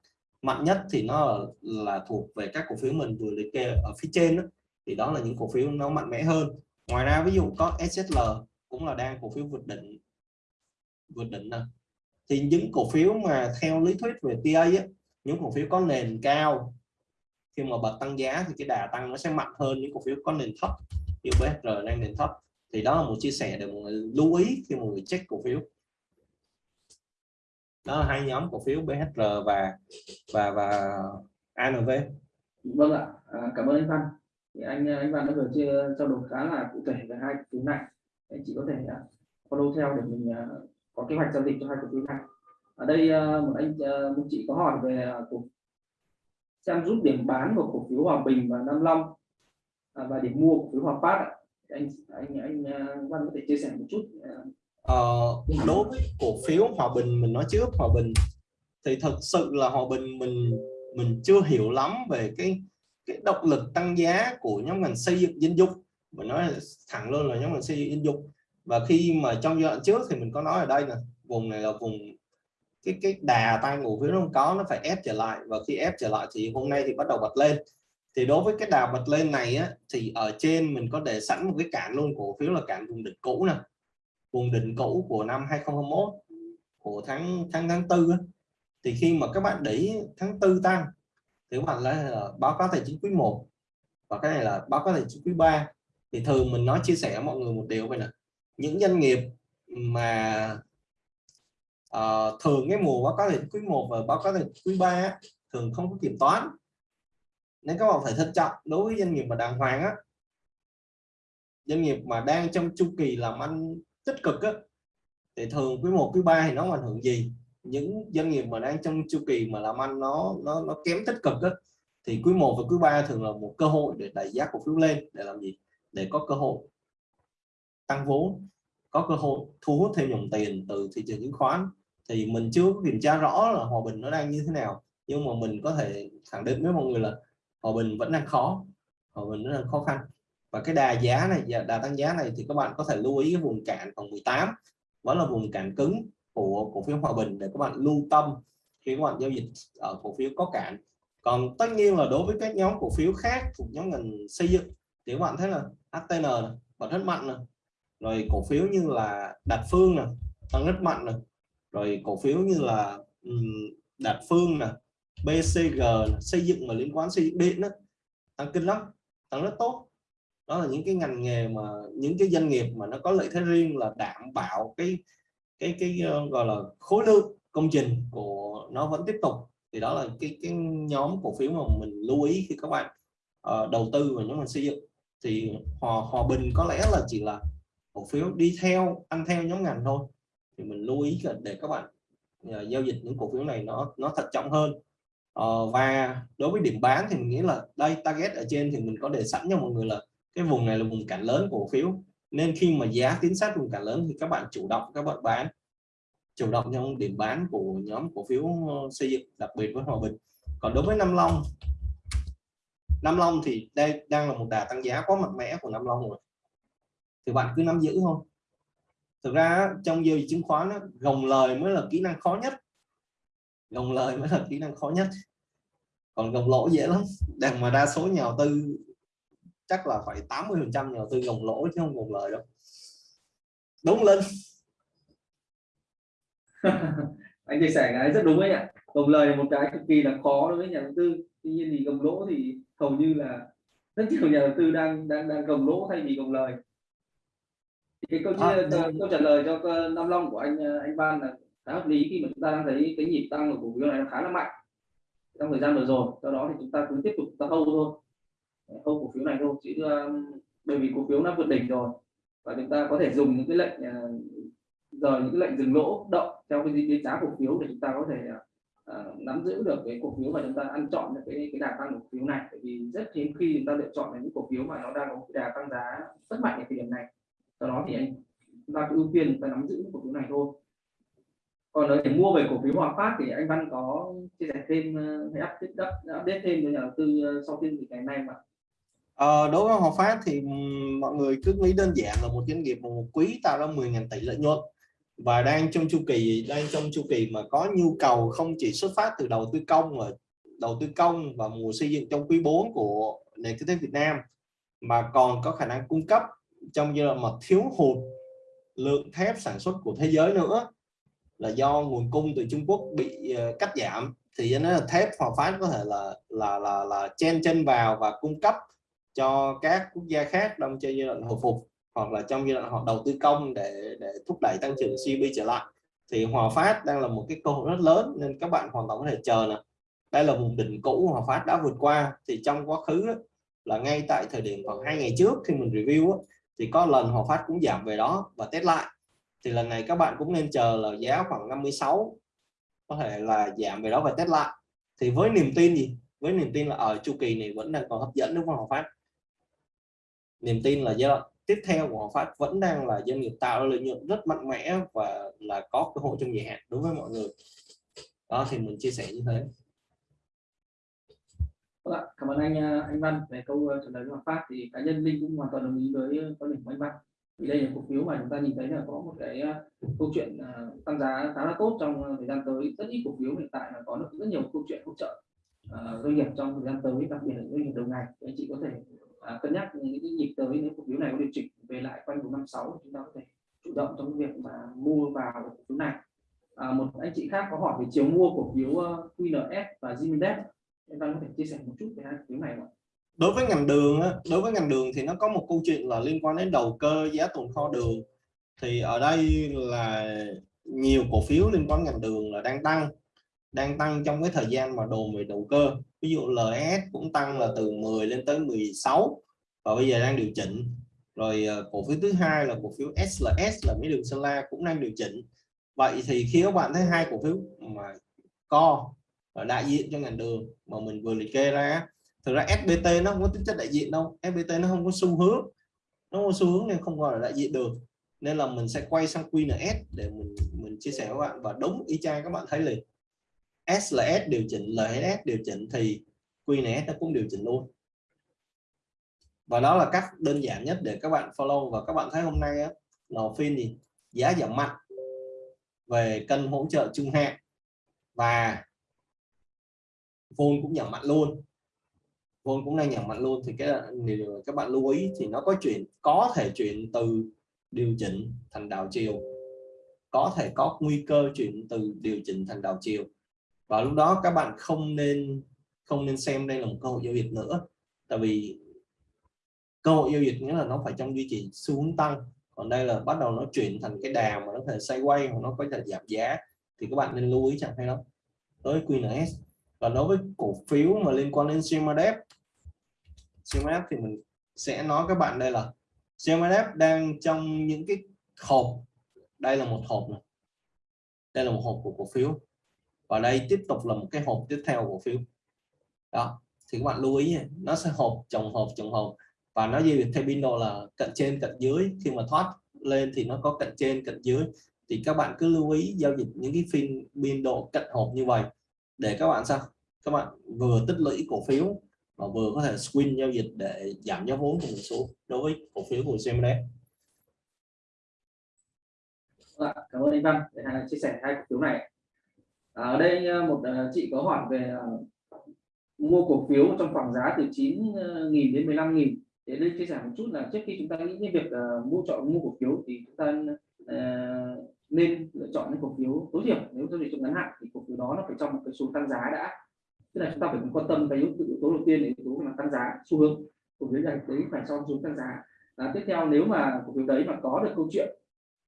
Speaker 2: Mạnh nhất thì nó là thuộc về các cổ phiếu mình vừa liệt kê ở phía trên đó. thì đó là những cổ phiếu nó mạnh mẽ hơn. Ngoài ra ví dụ có SSL cũng là đang cổ phiếu vượt đỉnh vượt đỉnh này thì những cổ phiếu mà theo lý thuyết về TA ấy, những cổ phiếu có nền cao khi mà bật tăng giá thì cái đà tăng nó sẽ mạnh hơn những cổ phiếu có nền thấp. Như BSR đang nền thấp thì đó là một chia sẻ để mọi người lưu ý khi mọi người check cổ phiếu. Đó là hai nhóm cổ phiếu BHR và và và ANV
Speaker 1: vâng ạ. À, cảm ơn anh Văn. Thì anh anh Văn đã vừa chia trao đổi khá là cụ thể về hai thứ này. Anh chị có thể à, follow theo để mình à, có kế hoạch giao dịch cho hai cổ phiếu này. Ở đây ờ, một anh ờ, một chị có hỏi về ờ, cổ xem giúp điểm bán của cổ phiếu Hòa Bình và Nam Long à, và điểm mua cổ phiếu Hòa Phát anh anh anh Văn có thể chia sẻ một chút
Speaker 2: ờ, đối với cổ phiếu Hòa Bình mình nói trước Hòa Bình thì thật sự là Hòa Bình mình mình chưa hiểu lắm về cái cái động lực tăng giá của nhóm ngành xây dựng dân dụng mình nói thẳng luôn là nhóm ngành xây dựng dân dụng và khi mà trong giai đoạn trước thì mình có nói ở đây là vùng này là vùng cái cái đà tăng cổ phiếu nó không có nó phải ép trở lại. Và khi ép trở lại thì hôm nay thì bắt đầu bật lên. Thì đối với cái đà bật lên này á, thì ở trên mình có để sẵn một cái cản luôn cổ phiếu là cản vùng đỉnh cũ nè. Vùng đỉnh cũ của năm 2021 của tháng tháng tháng tư thì khi mà các bạn để tháng tư tăng thì các bạn là báo cáo tài chính quý 1 và cái này là báo cáo tài chính quý 3 thì thường mình nói chia sẻ với mọi người một điều vậy nè những doanh nghiệp mà uh, thường cái mùa báo cáo tài quý 1 và báo cáo tài quý 3 thường không có kiểm toán. Nên các bạn phải thận trọng đối với doanh nghiệp mà đàng hoàng á. Doanh nghiệp mà đang trong chu kỳ làm ăn tích cực á thì thường quý 1 quý 3 thì nó ảnh hưởng gì. Những doanh nghiệp mà đang trong chu kỳ mà làm ăn nó nó nó kém tích cực á thì quý 1 và quý 3 thường là một cơ hội để đẩy giá cổ phiếu lên để làm gì? Để có cơ hội tăng vốn, có cơ hội thu hút thêm dòng tiền từ thị trường chứng khoán. Thì mình chưa có kiểm tra rõ là hòa bình nó đang như thế nào, nhưng mà mình có thể khẳng định với mọi người là hòa bình vẫn đang khó, hòa bình vẫn đang khó khăn. Và cái đà giá này, đà tăng giá này thì các bạn có thể lưu ý cái vùng cản còn 18 vẫn là vùng cản cứng của cổ phiếu hòa bình để các bạn lưu tâm khi các bạn giao dịch ở cổ phiếu có cản còn tất nhiên là đối với các nhóm cổ phiếu khác thuộc nhóm ngành xây dựng thì các bạn thấy là HTN vẫn rất mạnh rồi rồi cổ phiếu như là Đạt Phương này tăng rất mạnh này. rồi cổ phiếu như là Đạt Phương nè BCG xây dựng mà liên quan xây dựng điện đó, tăng kinh lắm tăng rất tốt. Đó là những cái ngành nghề mà những cái doanh nghiệp mà nó có lợi thế riêng là đảm bảo cái cái cái uh, gọi là khối lượng công trình của nó vẫn tiếp tục. Thì đó là cái cái nhóm cổ phiếu mà mình lưu ý khi các bạn uh, đầu tư vào nhóm ngành xây dựng. Thì hòa hòa bình có lẽ là chỉ là cổ phiếu đi theo ăn theo nhóm ngành thôi. Thì mình lưu ý để các bạn uh, giao dịch những cổ phiếu này nó nó thận trọng hơn. Uh, và đối với điểm bán thì mình nghĩ là đây target ở trên thì mình có đề sẵn cho mọi người là cái vùng này là vùng cản lớn cổ phiếu. Nên khi mà giá tiến sát vùng cản lớn thì các bạn chủ động các bạn bán chủ động trong điểm bán của nhóm cổ phiếu ờ, xây dựng đặc biệt với hòa bình. Còn đối với Nam Long Nam Long thì đây đang là một đà tăng giá quá mạnh mẽ của Nam Long rồi thì bạn cứ nắm giữ thôi. Thực ra trong giao dịch chứng khoán gồng lời mới là kỹ năng khó nhất. Gồng lời mới là kỹ năng khó nhất. Còn gồng lỗ dễ lắm. Đằng mà đa số nhà đầu tư, chắc là phải 80 phần trăm nhà đầu tư gồng lỗ chứ không gồng lời đâu. Đúng lên.
Speaker 1: Anh chia sẻ cái rất đúng đấy ạ. Gồng lời là một cái cực kỳ là khó đối với nhà đầu tư. Tuy nhiên thì gồng lỗ thì hầu như là rất nhiều nhà đầu tư đang đang đang gồng lỗ thay vì gồng lời cái câu, à, câu, câu trả lời cho Nam Long của anh anh Văn là khá hợp lý. Khi mà chúng ta đang thấy cái nhịp tăng của cổ phiếu này khá là mạnh trong thời gian vừa rồi do đó thì chúng ta cứ tiếp tục ta hold thôi. Hold cổ phiếu này thôi chứ bởi vì cổ phiếu nó vượt đỉnh rồi và chúng ta có thể dùng những cái lệnh giờ những cái lệnh dừng lỗ động theo cái diễn biến giá cổ phiếu để chúng ta có thể uh, nắm giữ được cái cổ phiếu và chúng ta ăn chọn được cái cái đà tăng cổ phiếu này. Bởi vì rất hiếm khi chúng ta lựa chọn những cổ phiếu mà nó đang có cái đà tăng giá rất mạnh ở thời điểm này do đó thì anh chúng ta cứ ưu tiên chúng ta nắm giữ cổ phiếu này thôi. Còn để mua về cổ phiếu Hòa Phát thì anh Văn có chia sẻ thêm ờ, hay update, update thêm với nhà đầu tư ờ, sau phiên ngày nay mà.
Speaker 2: Ờ, đối với Hòa Phát thì mọi người cứ nghĩ đơn giản là một doanh nghiệp một quý tạo ra 10.000 tỷ lợi nhuận. Và đang trong chu kỳ đang trong chu kỳ mà có nhu cầu không chỉ xuất phát từ đầu tư công mà đầu tư công và mùa xây dựng trong quý 4 của nền kinh tế Việt Nam mà còn có khả năng cung cấp trong giai đoạn mà thiếu hụt lượng thép sản xuất của thế giới nữa, là do nguồn cung từ Trung Quốc bị ờ, cắt giảm, thì nó là thép Hòa Phát có thể là là là là chen chân vào và cung cấp cho các quốc gia khác trong giai đoạn hồi phục, hoặc là trong giai đoạn họ đầu tư công để để thúc đẩy tăng trưởng GDP trở lại. Thì Hòa Phát đang là một cái cơ hội rất lớn nên các bạn hoàn toàn có thể chờ nè. Đây là vùng đỉnh cũ Hòa Phát đã vượt qua, thì trong quá khứ là ngay tại thời điểm khoảng hai ngày trước khi mình review thì có lần Hòa Phát cũng giảm về đó và test lại. Thì lần này các bạn cũng nên chờ là giá khoảng 56 có thể là giảm về đó và test lại. Thì với niềm tin gì? Với niềm tin là ở chu kỳ này vẫn đang còn hấp dẫn đúng không Hòa Phát? Niềm tin là giai đoạn tiếp theo của Hòa Phát vẫn đang là doanh nghiệp tạo lợi nhuận rất mạnh mẽ và là có cơ hội trong dài hạn đối với mọi người. Đó, thì mình chia sẻ như thế.
Speaker 1: Vâng cảm ơn anh à, anh Văn về câu à, trả lời của Phát. Thì cá nhân Linh cũng hoàn toàn đồng ý với à, quan điểm của anh Văn. Vì đây là cổ phiếu mà chúng ta nhìn thấy là có một cái câu chuyện tăng giá khá là tốt trong thời gian tới. Rất ít cổ phiếu hiện tại là có được rất nhiều câu chuyện hỗ trợ doanh nghiệp trong thời gian tới đặc biệt là doanh nghiệp đầu ngày anh chị có thể cân nhắc những cái nhịp tới nếu cổ phiếu này có điều chỉnh về lại quanh 456 chúng ta có thể chủ động trong việc mà mua vào cổ phiếu này. À, một anh chị khác có hỏi về chiều mua cổ phiếu QNS và Zimindex em có thể chia sẻ một chút về hai cổ phiếu này không?
Speaker 2: đối với ngành đường đối với ngành đường thì nó có một câu chuyện là liên quan đến đầu cơ, giá tồn kho đường. Thì ở đây là nhiều cổ phiếu liên quan ngành đường là đang tăng đang tăng trong cái thời gian mà đồn về đầu cơ. Ví dụ LS cũng tăng là từ 10 lên tới 16 và bây giờ đang điều chỉnh. Rồi ờ, cổ phiếu thứ hai là cổ phiếu SLS là mấy đường Sơn La cũng đang điều chỉnh. Vậy thì khi các bạn thấy hai cổ phiếu mà co đại diện cho ngành đường mà mình vừa liệt kê ra thực ra SBT nó không có tính chất đại diện đâu. SBT nó không có xu hướng. Nó không có xu hướng nên không gọi là đại diện được. Nên là mình sẽ quay sang QNS để mình mình chia sẻ với bạn. Và đúng y chang các bạn thấy liền. SLS điều chỉnh LS điều chỉnh thì QNS nó cũng điều chỉnh luôn. Và đó là cách đơn giản nhất để các bạn follow. Và các bạn thấy hôm nay á, lò phiên thì giá giảm mạnh về cân hỗ trợ trung hạn. Và vốn cũng giảm mạnh luôn. Vốn cũng đang giảm mạnh luôn. Thì cái, điều, các bạn lưu ý thì nó có chuyện có thể chuyển từ điều chỉnh thành đảo chiều. Có thể có nguy cơ chuyển từ điều chỉnh thành đảo chiều. Và lúc đó các bạn không nên không nên xem đây là một cơ hội giao dịch nữa. Tại vì cơ hội giao dịch nghĩa là nó phải trong duy trì xu hướng tăng. Còn đây là bắt đầu nó chuyển thành cái đà mà nó có thể xoay quay hoặc nó có thể giảm giá. Thì các bạn nên lưu ý chẳng hay đó. Tới QNS và đối với cổ phiếu mà liên quan đến CMDF CMDF thì mình sẽ nói các bạn đây là CMDF đang trong những cái hộp. Đây là một hộp này. Đây là một hộp của cổ phiếu. Và đây tiếp tục là một cái hộp tiếp theo cổ phiếu. Đó, thì các bạn lưu ý nó sẽ hộp, chồng hộp chồng hộp. Và nó giao dịch theo biên độ là cận trên, cận dưới. Khi mà thoát lên thì nó có cận trên, cận dưới. Thì các bạn cứ lưu ý giao dịch những cái phiên biên độ cận hộp như vậy để các bạn sao các bạn vừa tích lũy cổ phiếu và vừa có thể swing giao dịch để giảm giá vốn của một số đối với cổ phiếu của CMD.
Speaker 1: Vâng cảm ơn anh Văn để chia sẻ hai cổ phiếu này. ở đây ờ, một ờ, chị có hỏi về ờ, mua cổ phiếu trong khoảng giá từ 9.000 đến 15.000 để đây chia sẻ một chút là trước khi chúng ta nghĩ đến việc mua chọn mua cổ phiếu thì chúng ta nên lựa chọn những cổ phiếu tối thiểu. Nếu giao dịch trong ngắn hạn thì cổ phiếu đó nó phải trong một cái xu tăng giá đã. Tức là chúng ta phải quan tâm cái yếu tố đầu tiên là yếu tố là tăng giá xu hướng. Cổ phiếu này đấy phải trong xuống tăng giá. À, tiếp theo nếu mà cổ phiếu đấy mà có được câu chuyện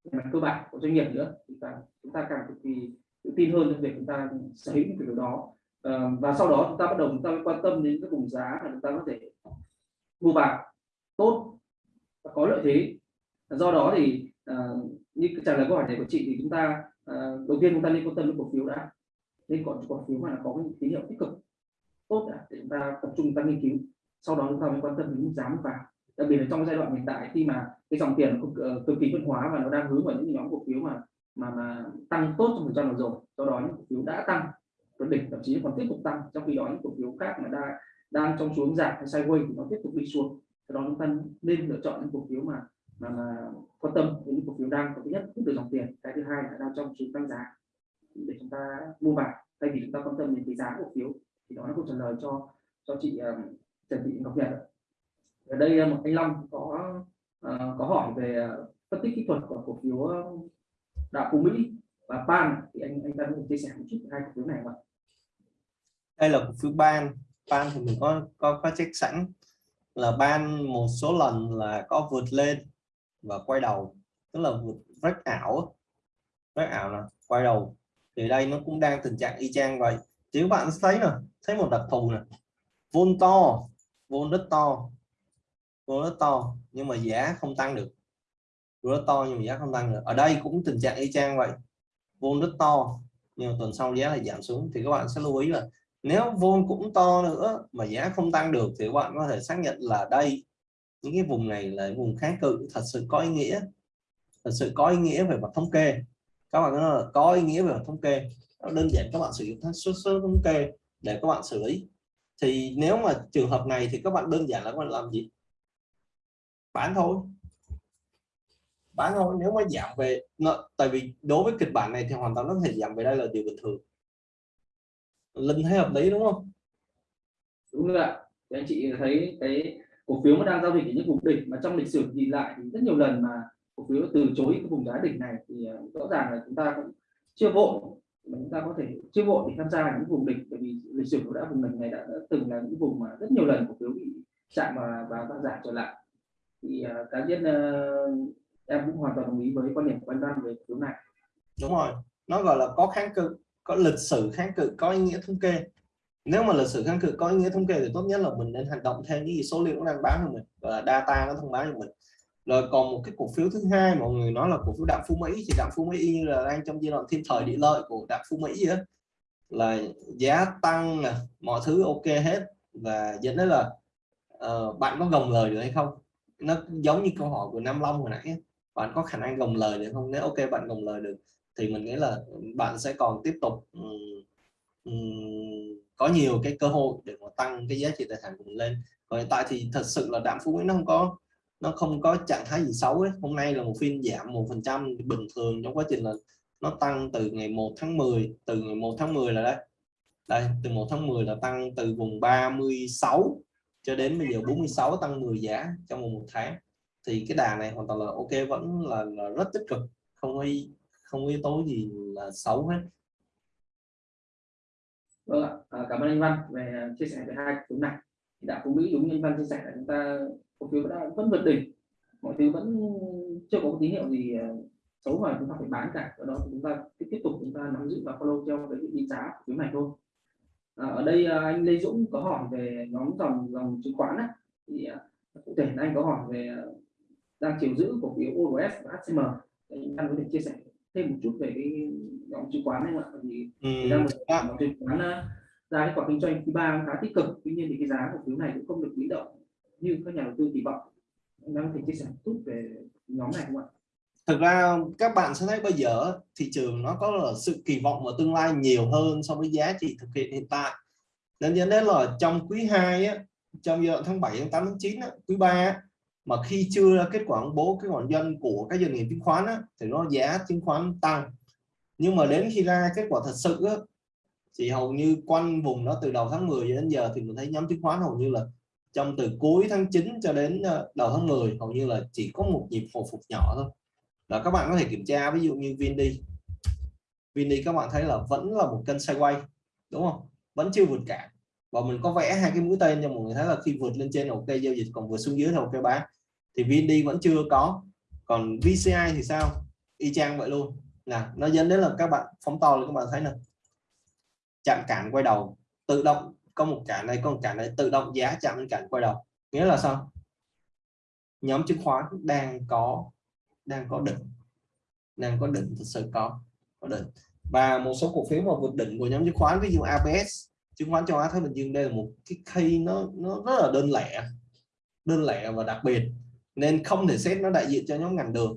Speaker 1: về mặt cơ bản của doanh nghiệp nữa thì ta, chúng ta càng cực kỳ tự tin hơn về việc chúng ta sở hữu cổ phiếu đó. À, và sau đó chúng ta bắt đầu chúng ta quan tâm đến các vùng giá mà chúng ta có thể mua vào. Tốt và có lợi thế. Do đó thì à, trả lời câu hỏi này của chị thì chúng ta uh, đầu tiên chúng ta nên quan tâm đến cổ phiếu đã. Nên còn cổ phiếu mà nó có cái tín hiệu tích cực tốt à, đã để chúng ta tập trung ta nghiên cứu. Sau đó chúng ta mới quan tâm đến mức giá và đặc biệt là trong giai đoạn hiện tại khi mà cái dòng tiền cực, ờ, cực kỳ phân hóa và nó đang hướng vào những nhóm cổ phiếu mà mà mà tăng tốt trong thời gian vừa rồi do đó những cổ phiếu đã tăng vượt đỉnh thậm chí còn tiếp tục tăng trong khi đó những cổ phiếu khác mà đang đang trong xuống giảm hay sideways thì nó tiếp tục đi xuống. Do đó chúng ta nên lựa chọn những cổ phiếu mà mà, mà quan tâm đến những cổ phiếu đang có thứ nhất hút được dòng tiền. Cái thứ hai là đang trong xu tăng giá. Để chúng ta mua vào. Thay vì chúng ta quan tâm đến cái giá cổ phiếu thì đó là câu trả lời cho cho chị um, Trần Thị Ngọc Nhật ở đây ờ, một anh Long có uh, có hỏi về phân tích kỹ thuật của cổ phiếu đạo phú Mỹ và Pan. Thì anh anh ta có chia sẻ một chút hai cổ phiếu này không ạ?
Speaker 2: Đây là cổ phiếu Pan, Pan thì mình có có có check sẵn. Là Pan một số lần là có vượt lên và quay đầu. Tức là vượt rất ảo rất ảo là quay đầu. Thì đây nó cũng đang tình trạng y chang vậy. Chứ các bạn thấy nè, thấy một đặc thù này vôn to. Vôn rất to. Vôn rất to, nhưng mà giá không tăng được. Rất to, nhưng mà giá không tăng được. Ở đây cũng tình trạng y chang vậy. Vôn rất to, nhưng mà tuần sau giá lại giảm xuống. Thì các bạn sẽ lưu ý là nếu vôn cũng to nữa mà giá không tăng được thì các bạn có thể xác nhận là đây những cái vùng này là vùng kháng cự, thật sự có ý nghĩa. Thật sự có ý nghĩa về mặt thống kê. Các bạn nói là có ý nghĩa về mặt thống kê. Đơn giản các bạn sử dụng số số thống kê để các bạn xử lý. Thì nếu mà trường hợp này thì các bạn đơn giản là các bạn làm gì? Bán thôi. Bán thôi. Nếu mà giảm về tại vì đối với kịch bản này thì hoàn toàn nó thể giảm về đây là điều bình thường. Linh thấy hợp lý đúng không?
Speaker 1: Đúng rồi anh chị thấy cái cổ phiếu mà đang giao dịch ở những vùng đỉnh mà trong lịch sử nhìn lại thì rất nhiều lần mà cổ phiếu từ chối cái vùng giá đỉnh này thì à, rõ ràng là chúng ta cũng chưa vội. Mà chúng ta có thể chưa vội để tham gia những vùng đỉnh bởi vì lịch sử của đã vùng đỉnh này đã, đã từng là những vùng mà rất nhiều lần cổ phiếu bị chạm và và giảm trở lại. Thì uh, cá nhân uh, em cũng hoàn toàn đồng ý với quan điểm của anh Văn về cổ phiếu này.
Speaker 2: Đúng rồi. Nó gọi là có kháng cự có lịch sử kháng cự có ý nghĩa thống kê nếu mà lịch sử kháng cự có ý nghĩa thống kê thì tốt nhất là mình nên hành động theo những gì số liệu nó đang báo cho mình và data nó thông báo cho mình. Rồi còn một cái cổ phiếu thứ hai mọi người nói là cổ phiếu đạm phú mỹ thì đạm phú mỹ như là đang trong giai đoạn thiên thời địa lợi của đạm phú mỹ á là giá tăng nè mọi thứ ok hết. Và dẫn đến là uh, bạn có gồng lời được hay không? Nó giống như câu hỏi của Nam Long hồi nãy bạn có khả năng gồng lời được không? Nếu ok bạn gồng lời được thì mình nghĩ là bạn sẽ còn tiếp tục um, um, có nhiều cái cơ hội để mà tăng cái giá trị tài sản của mình lên. Còn hiện tại thì thật sự là đạm phú quý nó không có nó không có trạng thái gì xấu ấy. hôm nay là một phiên giảm một phần trăm bình thường trong quá trình là nó tăng từ ngày 1 tháng 10 từ ngày 1 tháng 10 là đấy. Đây từ 1 tháng 10 là tăng từ vùng 36 cho đến bây giờ 46 tăng 10 giá trong một, một tháng. Thì cái đà này hoàn toàn là ok vẫn là, là rất tích cực không có không có yếu tố gì là xấu hết
Speaker 1: vâng ạ. À, cảm ơn anh Văn về chia sẻ về hai thứ này. Thì đã phú Mỹ đúng như anh Văn chia sẻ là chúng ta cổ phiếu đã vẫn vượt đỉnh. Mọi thứ vẫn chưa có tín hiệu gì à, xấu mà chúng ta phải bán cả. Ở đó chúng ta tiếp tục chúng ta nắm giữ và follow theo cái định giá của phiếu này thôi. À, ở đây à, anh Lê Dũng có hỏi về nhóm dòng dòng chứng khoán á. Thì à, cụ thể anh có hỏi về đang chiều giữ cổ phiếu ORS và HCM anh Văn có thể chia sẻ thêm một chút về cái nhóm chứng khoán này ạ. Thì ừ. đang một chứng khoán ra cái quả kinh doanh quý ba khá tích cực. Tuy nhiên thì cái giá cổ phiếu này cũng không được biến động như các nhà đầu tư kỳ vọng. Anh đang thể chia sẻ chút về nhóm này không ạ?
Speaker 2: Thực ra các bạn sẽ thấy bây giờ thị trường nó có là sự kỳ vọng vào tương lai nhiều hơn so với giá trị thực hiện hiện tại. Nên dẫn đến là trong quý 2 á, trong giai đoạn tháng 7 tháng 8 tháng 9 á, quý 3 mà khi chưa ra kết quả công bố cái khoản doanh của các doanh nghiệp chứng khoán á, thì nó giá chứng khoán tăng nhưng mà đến khi ra kết quả thật sự á, thì hầu như quanh vùng đó từ đầu tháng 10 đến giờ thì mình thấy nhóm chứng khoán hầu như là trong từ cuối tháng 9 cho đến ờ, đầu tháng 10 hầu như là chỉ có một nhịp hồi phục nhỏ thôi. Là các bạn có thể kiểm tra ví dụ như Vindi. Vindi các bạn thấy là vẫn là một kênh sideways đúng không? Vẫn chưa vượt cản và mình có vẽ hai cái mũi tên cho mọi người thấy là khi vượt lên trên ok giao dịch còn vượt xuống dưới thì ok bán. Thì Vindi vẫn chưa có. Còn VCI thì sao? Y chang vậy luôn nè, nó dẫn đến là các bạn phóng to lên các bạn thấy nè. Chạm cản quay đầu, tự động, có một cản này có một cản này tự động giá chạm lên cản quay đầu. Nghĩa là sao? Nhóm chứng khoán đang có đang có đỉnh đang có đỉnh thực sự có có đỉnh và một số cổ phiếu mà vượt đỉnh của nhóm chứng khoán, ví dụ ABS chứng khoán châu Á Thái Bình Dương đây là một cái khi nó nó rất là đơn lẻ. Đơn lẻ và đặc biệt. Nên không thể xét nó đại diện cho nhóm ngành được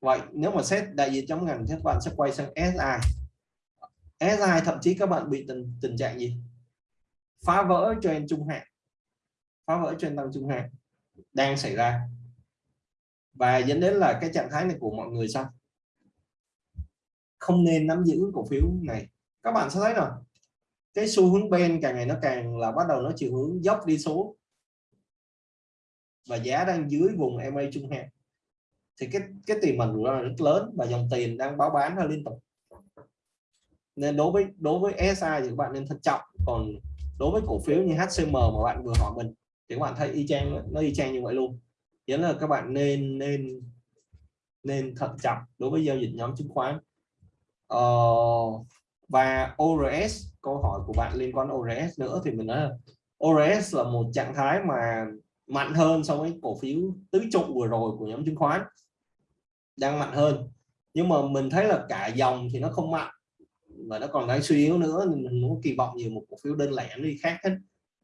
Speaker 2: vậy nếu mà xét đại diện trong ngành thì các bạn sẽ quay sang SI SI thậm chí các bạn bị tình, tình trạng gì? Phá vỡ trend trung hạn. Phá vỡ trend tăng trung hạn đang xảy ra. Và dẫn đến là cái trạng thái này của mọi người sao? Không nên nắm giữ cổ phiếu này. Các bạn sẽ thấy rồi cái xu hướng bên càng ngày nó càng là bắt đầu nó chiều hướng dốc đi xuống. Và giá đang dưới vùng MA trung hạn thì cái cái tiền mình là rất lớn và dòng tiền đang báo bán ra liên tục. Nên đối với đối với SI thì các bạn nên thận trọng. Còn đối với cổ phiếu như HCM mà bạn vừa hỏi mình thì các bạn thấy y chang nó y chang như vậy luôn. Nghĩa là các bạn nên nên nên thận trọng đối với giao dịch nhóm chứng khoán. Ờ, và ORS câu hỏi của bạn liên quan ORS nữa thì mình nói là ORS là một trạng thái mà mạnh hơn so với cổ phiếu tứ trụ vừa rồi của nhóm chứng khoán đang mạnh hơn. Nhưng mà mình thấy là cả dòng thì nó không mạnh và nó còn đang suy yếu nữa nên mình muốn kỳ vọng nhiều một cổ phiếu đơn lẻ đi khác hết.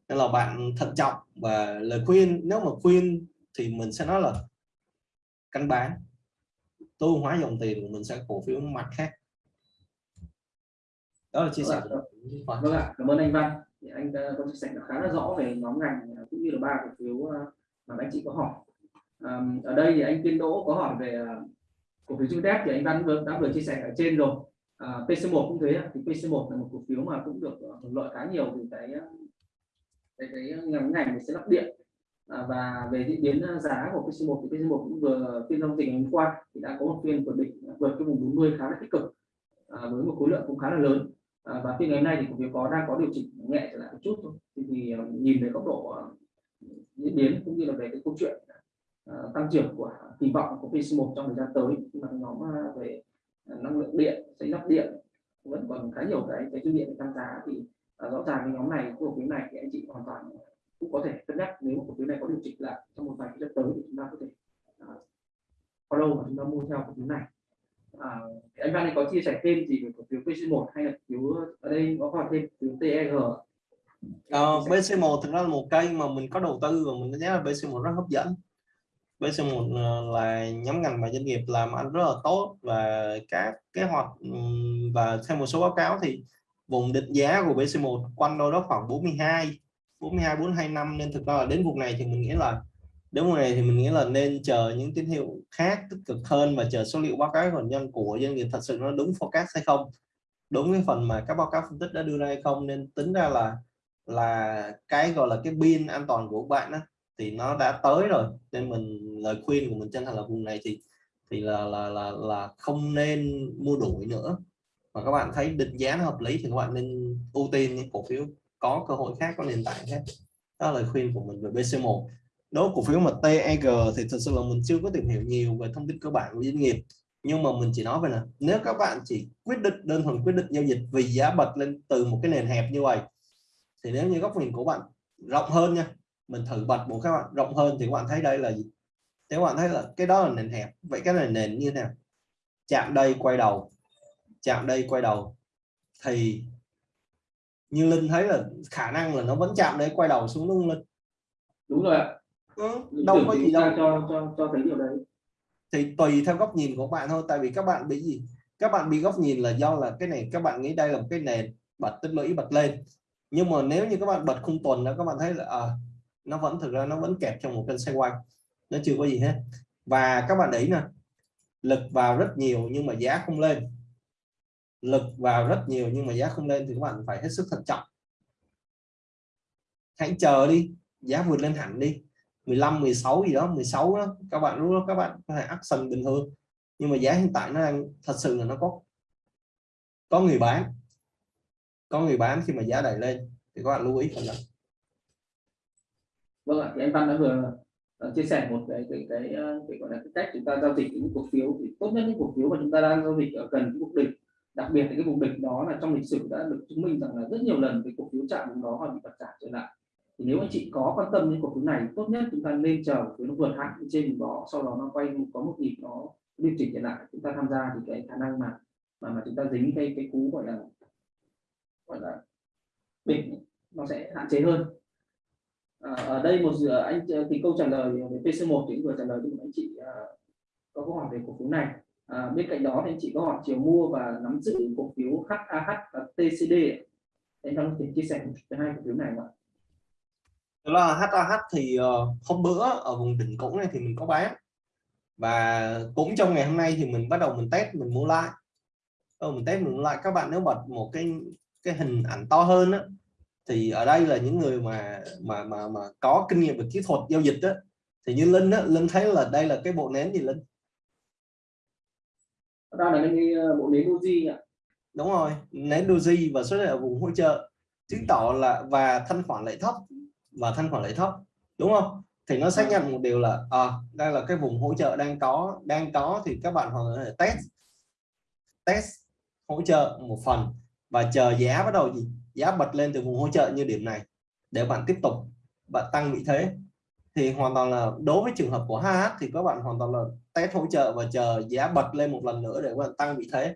Speaker 2: Nên là bạn thận trọng và lời khuyên nếu mà khuyên thì mình sẽ nói là canh bán. Tối hóa dòng tiền của mình sẽ cổ phiếu mặt khác. Đó là chia sẻ
Speaker 1: vâng, vâng ạ. Cảm ơn anh Văn. Thì anh có chia sẻ khá là rõ về nhóm ngành cũng như là ba cổ phiếu ờ, mà anh chị có hỏi. Ở đây thì anh Kiên Đỗ có hỏi về ờ, cổ phiếu Trinh thì anh Văn vừa, đã vừa chia sẻ ở trên rồi. À, PC1 cũng thế thì PC1 là một cổ phiếu mà cũng được ờ, hưởng lợi khá nhiều từ cái ờ, cái, cái ngành ngành sẽ lắp điện. À, và về diễn biến ờ, giá của PC1 thì PC1 cũng vừa phiên giao dịch hôm qua thì đã có một phiên vượt định vượt cái vùng 40 khá là tích cực à, với một khối lượng cũng khá là lớn. À, và phiên ngày hôm nay thì cổ phiếu có đang có điều chỉnh nhẹ trở lại một chút thôi. Thì, thì nhìn về góc độ diễn biến cũng như là về cái câu chuyện uh, tăng trưởng của kỳ vọng của PC1 trong thời gian tới mà nhóm về ờ, năng lượng điện xây lắp điện vẫn còn khá nhiều cái cái dư điện để tăng giá thì uh, rõ ràng cái nhóm này cổ phiếu này thì anh chị hoàn toàn cũng có thể cân nhắc nếu cổ phiếu này có điều chỉnh lại trong một vài cái tới thì chúng ta có thể uh, follow và chúng ta mua theo cổ phiếu này. À, anh Văn có chia sẻ thêm gì về cổ phiếu PC1 hay là phiếu ở đây có hỏi thêm phiếu TEG
Speaker 2: Ờ, BC1 thực ra là một cây mà mình có đầu tư và mình thấy là BC1 rất hấp dẫn. BC1 ờ, là nhóm ngành mà doanh nghiệp làm ăn rất là tốt và các kế hoạch và theo một số báo cáo thì vùng định giá của BC1 quanh đâu đó khoảng 42 42 42 năm. Nên thực ra là đến vùng này thì mình nghĩ là đến vùng này thì mình nghĩ là nên chờ những tín hiệu khác tích cực hơn và chờ số liệu báo cáo còn nhân của doanh nghiệp thật sự nó đúng forecast hay không. Đúng cái phần mà các báo cáo phân tích đã đưa ra hay không nên tính ra là là cái gọi là cái pin an toàn của bạn đó, thì nó đã tới rồi. Nên mình, lời khuyên của mình chân thành là vùng này thì thì là là là là không nên mua đuổi nữa. Mà các bạn thấy định giá nó hợp lý thì các bạn nên ưu tiên những cổ phiếu có cơ hội khác, có nền tảng khác. Đó là lời khuyên của mình về BC1 đối cổ phiếu mà TEG thì thật sự là mình chưa có tìm hiểu nhiều về thông tin cơ bản của doanh nghiệp. Nhưng mà mình chỉ nói về là nếu các bạn chỉ quyết định, đơn thuần quyết định giao dịch vì giá bật lên từ một cái nền hẹp như vậy, thì nếu như góc nhìn của bạn rộng hơn nha mình thử bật một các bạn rộng hơn thì các bạn thấy đây là gì? Thế các bạn thấy là cái đó là nền hẹp. Vậy cái này nền như thế nào? Chạm đây quay đầu. Chạm đây quay đầu. Thì như linh thấy là khả năng là nó vẫn chạm đây quay đầu xuống đúng linh?
Speaker 1: Đúng rồi ạ.
Speaker 2: Ừ, đâu có gì đâu.
Speaker 1: cho cho cho thấy điều đấy.
Speaker 2: Thì tùy theo góc nhìn của bạn thôi tại vì các bạn bị gì? Các bạn bị góc nhìn là do là cái này các bạn nghĩ đây là một cái nền bật tích lũy bật lên. Nhưng mà nếu như các bạn bật khung tuần đó các bạn thấy là à, nó vẫn, thực ra nó vẫn kẹp trong một kênh xoay nó chưa có gì hết. Và các bạn để ý nè, lực vào rất nhiều nhưng mà giá không lên. Lực vào rất nhiều nhưng mà giá không lên thì các bạn phải hết sức thận trọng. Hãy chờ đi, giá vượt lên hẳn đi. 15 16 gì đó 16 đó, các bạn, lúc đó các bạn có thể action bình thường. Nhưng mà giá hiện tại nó đang, thật sự là nó có có người bán. Có người bán khi mà giá đẩy lên, thì các bạn lưu ý phần này
Speaker 1: vâng ạ thì anh Văn đã vừa ờ, chia sẻ một cái cái cái, ờ, cái gọi là cái cách chúng ta giao dịch những cổ phiếu. Thì tốt nhất những cổ phiếu mà chúng ta đang giao dịch ở gần cái vùng đỉnh đặc biệt là cái vùng đỉnh đó là trong lịch sử đã được chứng minh rằng là rất nhiều lần cái cổ phiếu chạm vùng đó và bị bật trả trở lại. Thì nếu anh chị có quan tâm đến cổ phiếu này tốt nhất chúng ta nên chờ cổ nó vượt hạn trên vùng đó sau đó nó quay có một nhịp nó điều chỉnh trở lại. Chúng ta tham gia thì cái khả năng mà mà mà chúng ta dính cái cái cú gọi là gọi là đỉnh nó sẽ hạn chế hơn à, ở đây một dự anh thì câu trả lời về PC1 thì vừa trả lời cho một anh chị à, có câu hỏi về cổ phiếu này. À, bên cạnh đó thì anh chị có hỏi chiều mua và nắm giữ cổ phiếu HAH và TCD anh có thể chia sẻ về hai cổ phiếu này không ạ?
Speaker 2: Đó là HAH thì hôm bữa ở vùng đỉnh cũ này thì mình có bán. Và cũng trong ngày hôm nay thì mình bắt đầu mình test mình mua lại. Ờ, mình test mình mua lại. Các bạn nếu bật một cái cái hình ảnh to hơn á thì ở đây là những người mà mà mà mà có kinh nghiệm về kỹ thuật giao dịch đó thì như Linh á Linh thấy là đây là cái bộ nến gì Linh?
Speaker 1: Đó là cái ờ, bộ nến Doji ạ.
Speaker 2: Đúng rồi nến Doji và xuất hiện ở vùng hỗ trợ. Chứng tỏ là và thanh khoản lại thấp và thanh khoản lại thấp đúng không? Thì nó xác nhận một điều là à, đây là cái vùng hỗ trợ đang có đang có thì các bạn hoàn toàn test test hỗ trợ một phần và chờ giá bắt đầu gì giá bật lên từ vùng hỗ trợ như điểm này. Để bạn tiếp tục, bạn tăng vị thế, thì hoàn toàn là, đối với trường hợp của HH thì các bạn hoàn toàn là test hỗ trợ và chờ giá bật lên một lần nữa để các bạn tăng vị thế.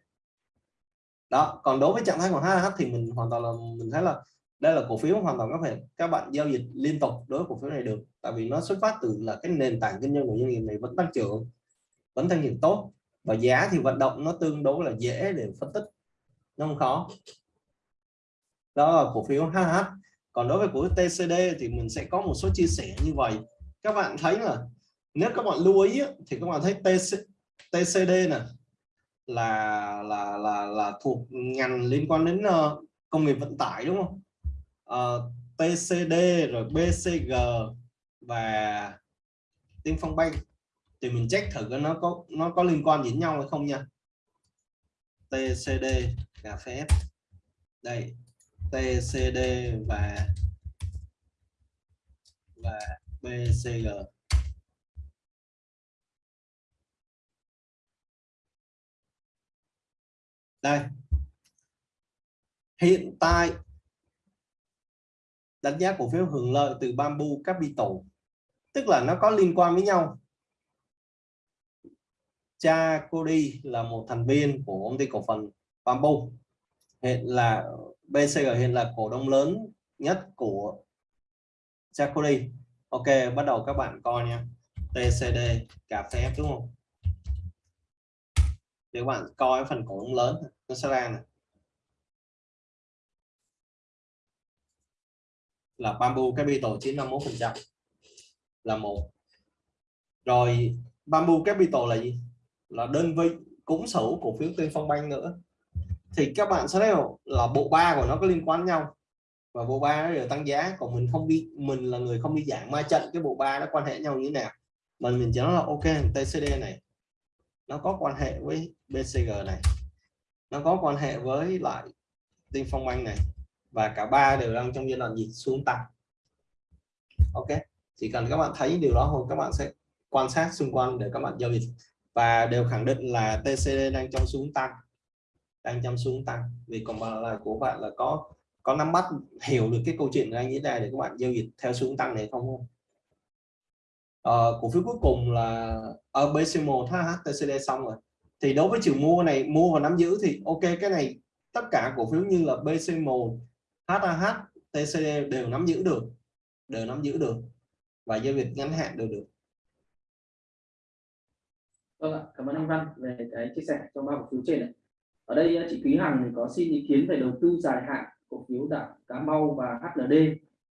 Speaker 2: Đó, còn đối với trạng thái của HH thì mình hoàn toàn là, mình thấy là đây là cổ phiếu hoàn toàn có thể các bạn giao dịch liên tục đối với cổ phiếu này được, tại vì nó xuất phát từ là cái nền tảng kinh doanh của doanh nghiệp này vẫn tăng trưởng, vẫn tăng trưởng tốt và giá thì vận động nó tương đối là dễ để phân tích, nó không khó đó là cổ phiếu HH còn đối với cổ phiếu TCD thì mình sẽ có một số chia sẻ như vậy. Các bạn thấy là nếu các bạn lưu ý thì các bạn thấy TC, TCD này là là là là thuộc ngành liên quan đến uh, công nghiệp vận tải đúng không? Ờ, uh, TCD rồi BCG và Tiên Phong Bank. Thì mình check thử nó có nó có liên quan gì đến nhau hay không nha. TCD cà phê đây. TCD và và BCG đây. Hiện tại, đánh giá cổ phiếu hưởng lợi từ Bamboo Capital, tức là nó có liên quan với nhau. Cha Cody là một thành viên của công ty cổ phần Bamboo. Hiện là BCG hiện là cổ đông lớn nhất của cha Ok, bắt đầu các bạn coi nha. TCD cà phê đúng không? Để các bạn coi phần cổ đông lớn, nó sẽ ra này là Bamboo Capital chiếm 51 phần trăm. Là một. Rồi, Bamboo Capital là gì? Là đơn vị cũng sở cổ phiếu Tiên Phong Bank nữa thì các bạn sẽ thấy là bộ ba của nó có liên quan nhau. Và bộ ba nó đều tăng giá, còn mình không đi, mình là người không đi dạng ma trận, cái bộ ba nó quan hệ nhau như thế nào? Mà mình chỉ nói là, ok TCD này, nó có quan hệ với BCG này, nó có quan hệ với lại tinh Phong anh này, và cả ba đều đang trong giai đoạn dịch xuống tăng. Ok? Chỉ cần các bạn thấy điều đó thôi, các bạn sẽ quan sát xung quanh để các bạn giao dịch. Và đều khẳng định là TCD đang trong xuống tăng đang chăm xuống tăng. Vì còn là của bạn là có có nắm bắt hiểu được cái câu chuyện anh diễn ra để các bạn giao dịch theo xuống tăng này không? Không à, cổ phiếu cuối cùng là ở BC1 HTCD xong rồi. Thì đối với chiều mua này mua và nắm giữ thì ok cái này tất cả cổ phiếu như là BC1 HAH TCD đều nắm giữ được đều nắm giữ được và giao dịch ngắn hạn đều được.
Speaker 1: Vâng ạ, cảm ơn anh Văn về cái chia sẻ trong ba cổ phiếu trên này. Ở đây à, chị Quý Hằng thì có xin ý kiến về đầu tư dài hạn cổ phiếu đạm Cà Mau và HLD,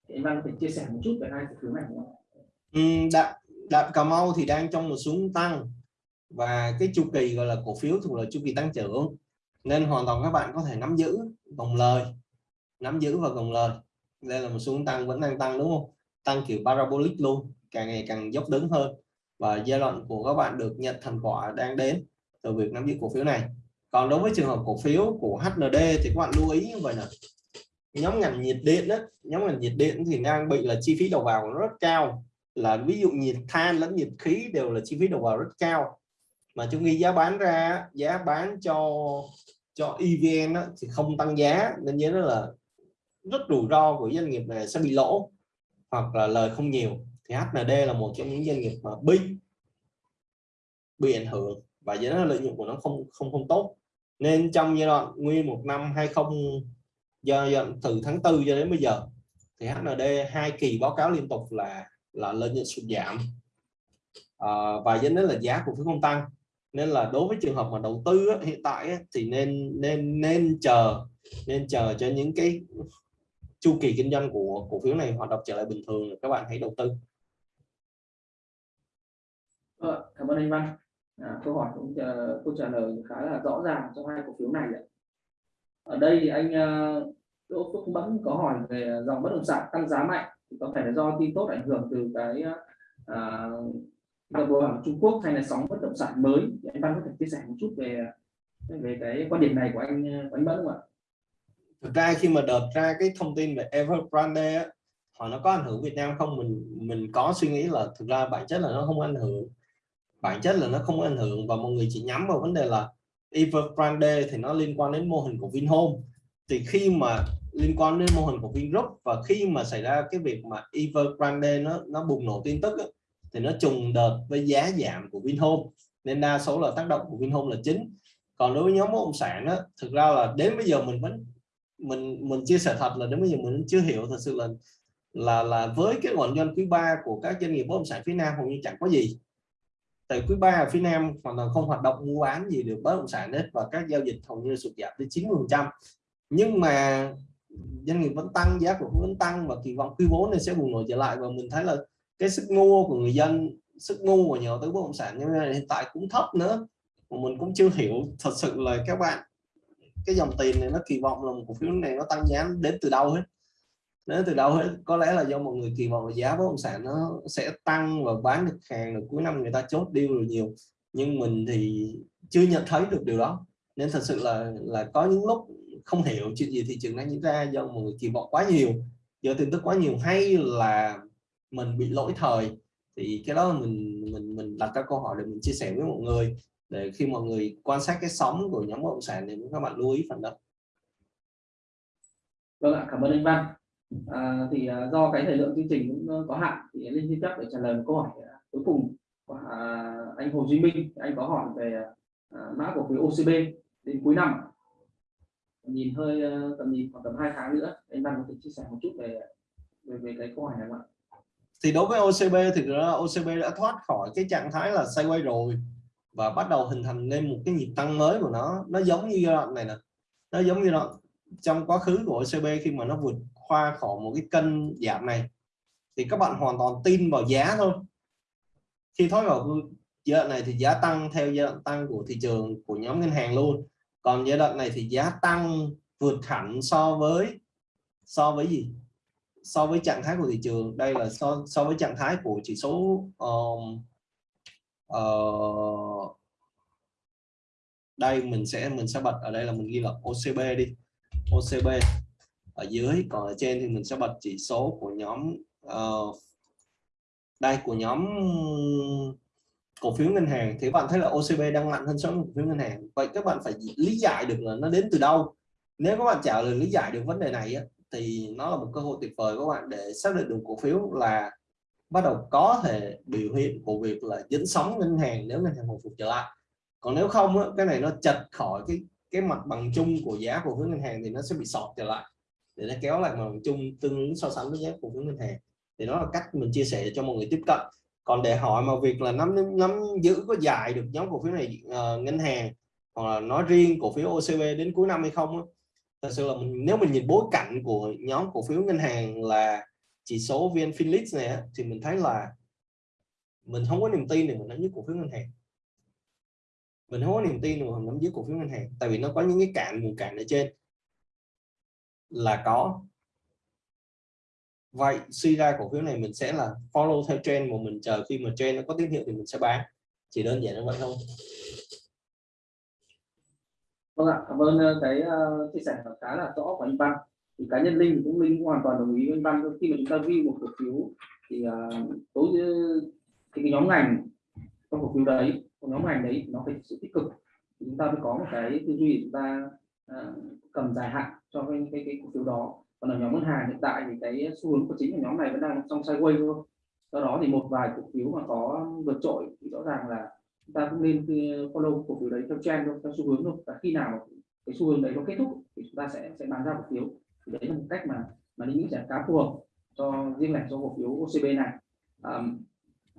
Speaker 1: Thì anh Văn có thể chia sẻ một chút về hai cổ phiếu này không?
Speaker 2: Ừ, đạm, đạm Cà Mau thì đang trong một xuống tăng. Và cái chu kỳ gọi là cổ phiếu thuộc là chu kỳ tăng trưởng. Nên hoàn toàn các bạn có thể nắm giữ vòng lời nắm giữ và gồng lời. Đây là một xuống tăng vẫn đang tăng đúng không? Tăng kiểu parabolic luôn càng ngày càng dốc đứng hơn. Và giai đoạn của các bạn được nhận thành quả đang đến từ việc nắm giữ cổ phiếu này còn đối với trường hợp cổ phiếu của HND thì các bạn lưu ý như vậy là nhóm ngành nhiệt điện đó nhóm ngành nhiệt điện thì đang bị là chi phí đầu vào rất cao. Là ví dụ nhiệt than lẫn nhiệt khí đều là chi phí đầu vào rất cao. Mà chúng ghi giá bán ra giá bán cho cho EVN đó, thì không tăng giá nên nhớ là rất rủi ro của doanh nghiệp này sẽ bị lỗ hoặc là lời không nhiều. Thì HND là một trong những doanh nghiệp mà bị bị ảnh hưởng và do đó lợi nhuận của nó không không không tốt nên trong giai đoạn nguyên một năm 20 giai đoạn từ tháng 4 cho đến bây giờ thì HND hai kỳ báo cáo liên tục là là lợi nhuận sụt giảm. À, và dẫn đến là giá cổ phiếu không tăng. Nên là đối với trường hợp mà đầu tư á, hiện tại á, thì nên nên nên chờ nên chờ cho những cái chu kỳ kinh doanh của cổ phiếu này hoạt động trở lại bình thường các bạn hãy đầu tư.
Speaker 1: Ờ, cảm ơn anh Văn à, câu hỏi cũng uh, câu trả lời khá là rõ ràng cho hai cổ phiếu này ạ. ở đây thì anh uh, Đỗ Phước Mẫn có hỏi về dòng bất động sản tăng giá mạnh thì có thể là do tin tốt ảnh hưởng từ cái uh, đầu của Trung Quốc hay là sóng bất động sản mới thì anh Văn có thể chia sẻ một chút về về cái quan điểm này của anh ờ, của anh Mẫn không ạ?
Speaker 2: Thực ra khi mà đợt ra cái thông tin về Evergrande á, họ nó có ảnh hưởng Việt Nam không mình mình có suy nghĩ là thực ra bản chất là nó không ảnh hưởng bản chất là nó không ảnh hưởng và mọi người chỉ nhắm vào vấn đề là Evergrande thì nó liên quan đến mô hình của Vinhome. Thì khi mà liên quan đến mô hình của Vingroup và khi mà xảy ra cái việc mà Evergrande nó nó bùng nổ tin tức á, thì nó trùng đợt với giá giảm của Vinhome. Nên đa số là tác động của Vinhome là chính. Còn đối với nhóm bất động sản á, thực ra là đến bây giờ mình vẫn mình mình chia sẻ thật là đến bây giờ mình chưa hiểu thật sự là là là với cái nguồn doanh quý 3 của các doanh nghiệp bất động sản phía Nam hầu như chẳng có gì tại quý 3 ở phía Nam hoàn toàn không hoạt động mua bán gì được, bất động sản hết và các giao dịch hầu như sụt giảm tới 90 phần trăm. Nhưng mà doanh nghiệp vẫn tăng, giá của vẫn tăng và kỳ vọng quý 4 này sẽ bùng nổ trở lại và mình thấy là cái sức mua của người dân, sức mua của nhà đầu tư bất động sản như này hiện tại cũng thấp nữa. Mà mình cũng chưa hiểu thật sự là các bạn, cái dòng tiền này nó kỳ vọng là một cổ phiếu này nó tăng giá đến từ đâu hết nếu từ đầu hết, có lẽ là do mọi người kỳ vọng là giá bất động sản nó sẽ tăng và bán được hàng được cuối năm người ta chốt deal rồi nhiều. Nhưng mình thì chưa nhận thấy được điều đó. Nên thật sự là là có những lúc không hiểu chuyện gì thị trường đang diễn ra do mọi người kỳ vọng quá nhiều, do tin tức quá nhiều, hay là mình bị lỗi thời. Thì cái đó mình mình mình đặt các câu hỏi để mình chia sẻ với mọi người, để khi mọi người quan sát cái sóng của nhóm bất động sản thì các bạn lưu ý phần đó.
Speaker 1: Vâng ạ, cảm ơn anh Văn à, thì à, do cái thời lượng chương trình cũng ờ, có hạn thì linh xin phép để trả lời một câu hỏi à, cuối cùng của à, anh Hồ Duy Minh. Anh có hỏi về à, mã cổ phiếu OCB đến cuối năm. Nhìn hơi ờ, tầm nhìn khoảng tầm hai tháng nữa anh Văn có thể chia sẻ một chút về về, về cái câu hỏi này không ạ?
Speaker 2: Thì đối với OCB thì OCB đã thoát khỏi cái trạng thái là sideways rồi và bắt đầu hình thành lên một cái nhịp tăng mới của nó. Nó giống như giai đoạn này nè. Nó giống như đoạn trong quá khứ của OCB khi mà nó vượt qua khỏi một cái cân giảm này thì các bạn hoàn toàn tin vào giá thôi. Khi thoát vào giai đoạn này thì giá tăng theo giai đoạn tăng của thị trường của nhóm ngân hàng luôn. Còn giai đoạn này thì giá tăng vượt hẳn so với so với gì? So với trạng thái của thị trường. Đây là so so với trạng thái của chỉ số um, uh, đây mình sẽ mình sẽ bật ở đây là mình ghi là OCB đi. OCB ở dưới còn ở trên thì mình sẽ bật chỉ số của nhóm uh, đây của nhóm cổ phiếu ngân hàng. Thì bạn thấy là OCB đang mạnh hơn so với cổ phiếu ngân hàng. Vậy các bạn phải lý giải được là nó đến từ đâu. Nếu các bạn trả lời lý giải được vấn đề này thì nó là một cơ hội tuyệt vời các bạn để xác định được cổ phiếu là bắt đầu có thể biểu hiện của việc là dính sóng ngân hàng nếu ngân hàng hồi phục trở lại. Còn nếu không cái này nó chật khỏi cái cái mặt bằng chung của giá cổ phiếu ngân hàng thì nó sẽ bị sọt trở lại để nó kéo lại mặt bằng chung tương ứng so sánh với giá cổ phiếu ngân hàng. Thì đó là cách mình chia sẻ cho mọi người tiếp cận. Còn để hỏi mà việc là nắm nắm giữ có dài được nhóm cổ phiếu này uh, ngân hàng hoặc là nói riêng cổ phiếu OCB đến cuối năm hay không thật sự là mình nếu mình nhìn bối cảnh của nhóm cổ phiếu ngân hàng là chỉ số VN Finlex này thì mình thấy là mình không có niềm tin để mình nắm giữ cổ phiếu ngân hàng. Mình không có niềm tin để mình nắm giữ cổ phiếu ngân hàng tại vì nó có những cái cạn nguồn cạn ở trên là có. Vậy suy ra cổ phiếu này mình sẽ là follow theo trend mà mình chờ khi mà trend nó có tín hiệu thì mình sẽ bán. Chỉ đơn giản như vậy thôi.
Speaker 1: Vâng ạ cảm ơn ờ, cái uh, chia sẻ khá là rõ của anh Văn. Thì cá nhân linh cũng linh cũng hoàn toàn đồng ý với anh Văn khi mà chúng ta view một cổ phiếu thì ờ, uh, đối với thì cái nhóm ngành trong cổ phiếu đấy nhóm ngành đấy nó phải sự tích cực. Thì chúng ta mới có một cái tư duy chúng ta uh, cầm dài hạn cho cái, cái cái cổ phiếu đó. Còn ở nhóm ngân hàng hiện tại thì cái xu hướng của chính của nhóm này vẫn đang trong sideways thôi. Do đó thì một vài cổ phiếu mà có vượt trội thì rõ ràng là chúng ta cũng nên ờ, follow cổ phiếu đấy theo trend thôi theo xu hướng thôi. Và khi nào cái xu hướng đấy nó kết thúc thì chúng ta sẽ sẽ bán ra cổ phiếu. Thì đấy là một cách mà mà linh nghĩ sẽ khá phù hợp cho riêng lẻ cho cổ phiếu OCB này. Um,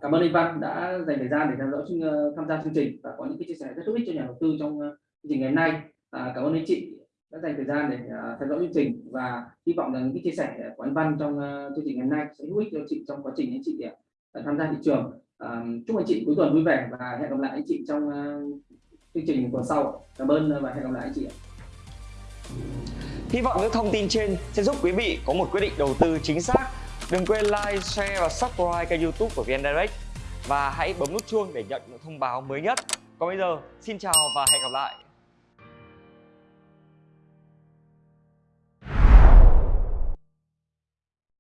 Speaker 1: cảm ơn anh Văn đã dành thời gian để theo dõi ờ, tham gia chương trình và có những cái chia sẻ rất hữu ích cho nhà đầu tư trong ờ, chương trình ngày hôm nay. À, cảm ơn anh chị đã dành thời gian để uh, theo dõi chương trình và hy vọng rằng những cái chia sẻ à, của anh Văn trong uh, chương trình ngày hôm nay sẽ hữu ích cho chị trong quá trình anh chị uh, tham gia thị trường uh, chúc anh chị cuối tuần vui vẻ và hẹn gặp lại anh chị trong uh, chương trình tuần sau cảm ơn và hẹn gặp lại anh chị
Speaker 3: Hy vọng những thông tin trên sẽ giúp quý vị có một quyết định đầu tư chính xác. Đừng quên like, share và subscribe kênh youtube của VN Direct và hãy bấm nút chuông để nhận những thông báo mới nhất. Còn bây giờ, xin chào và hẹn gặp lại.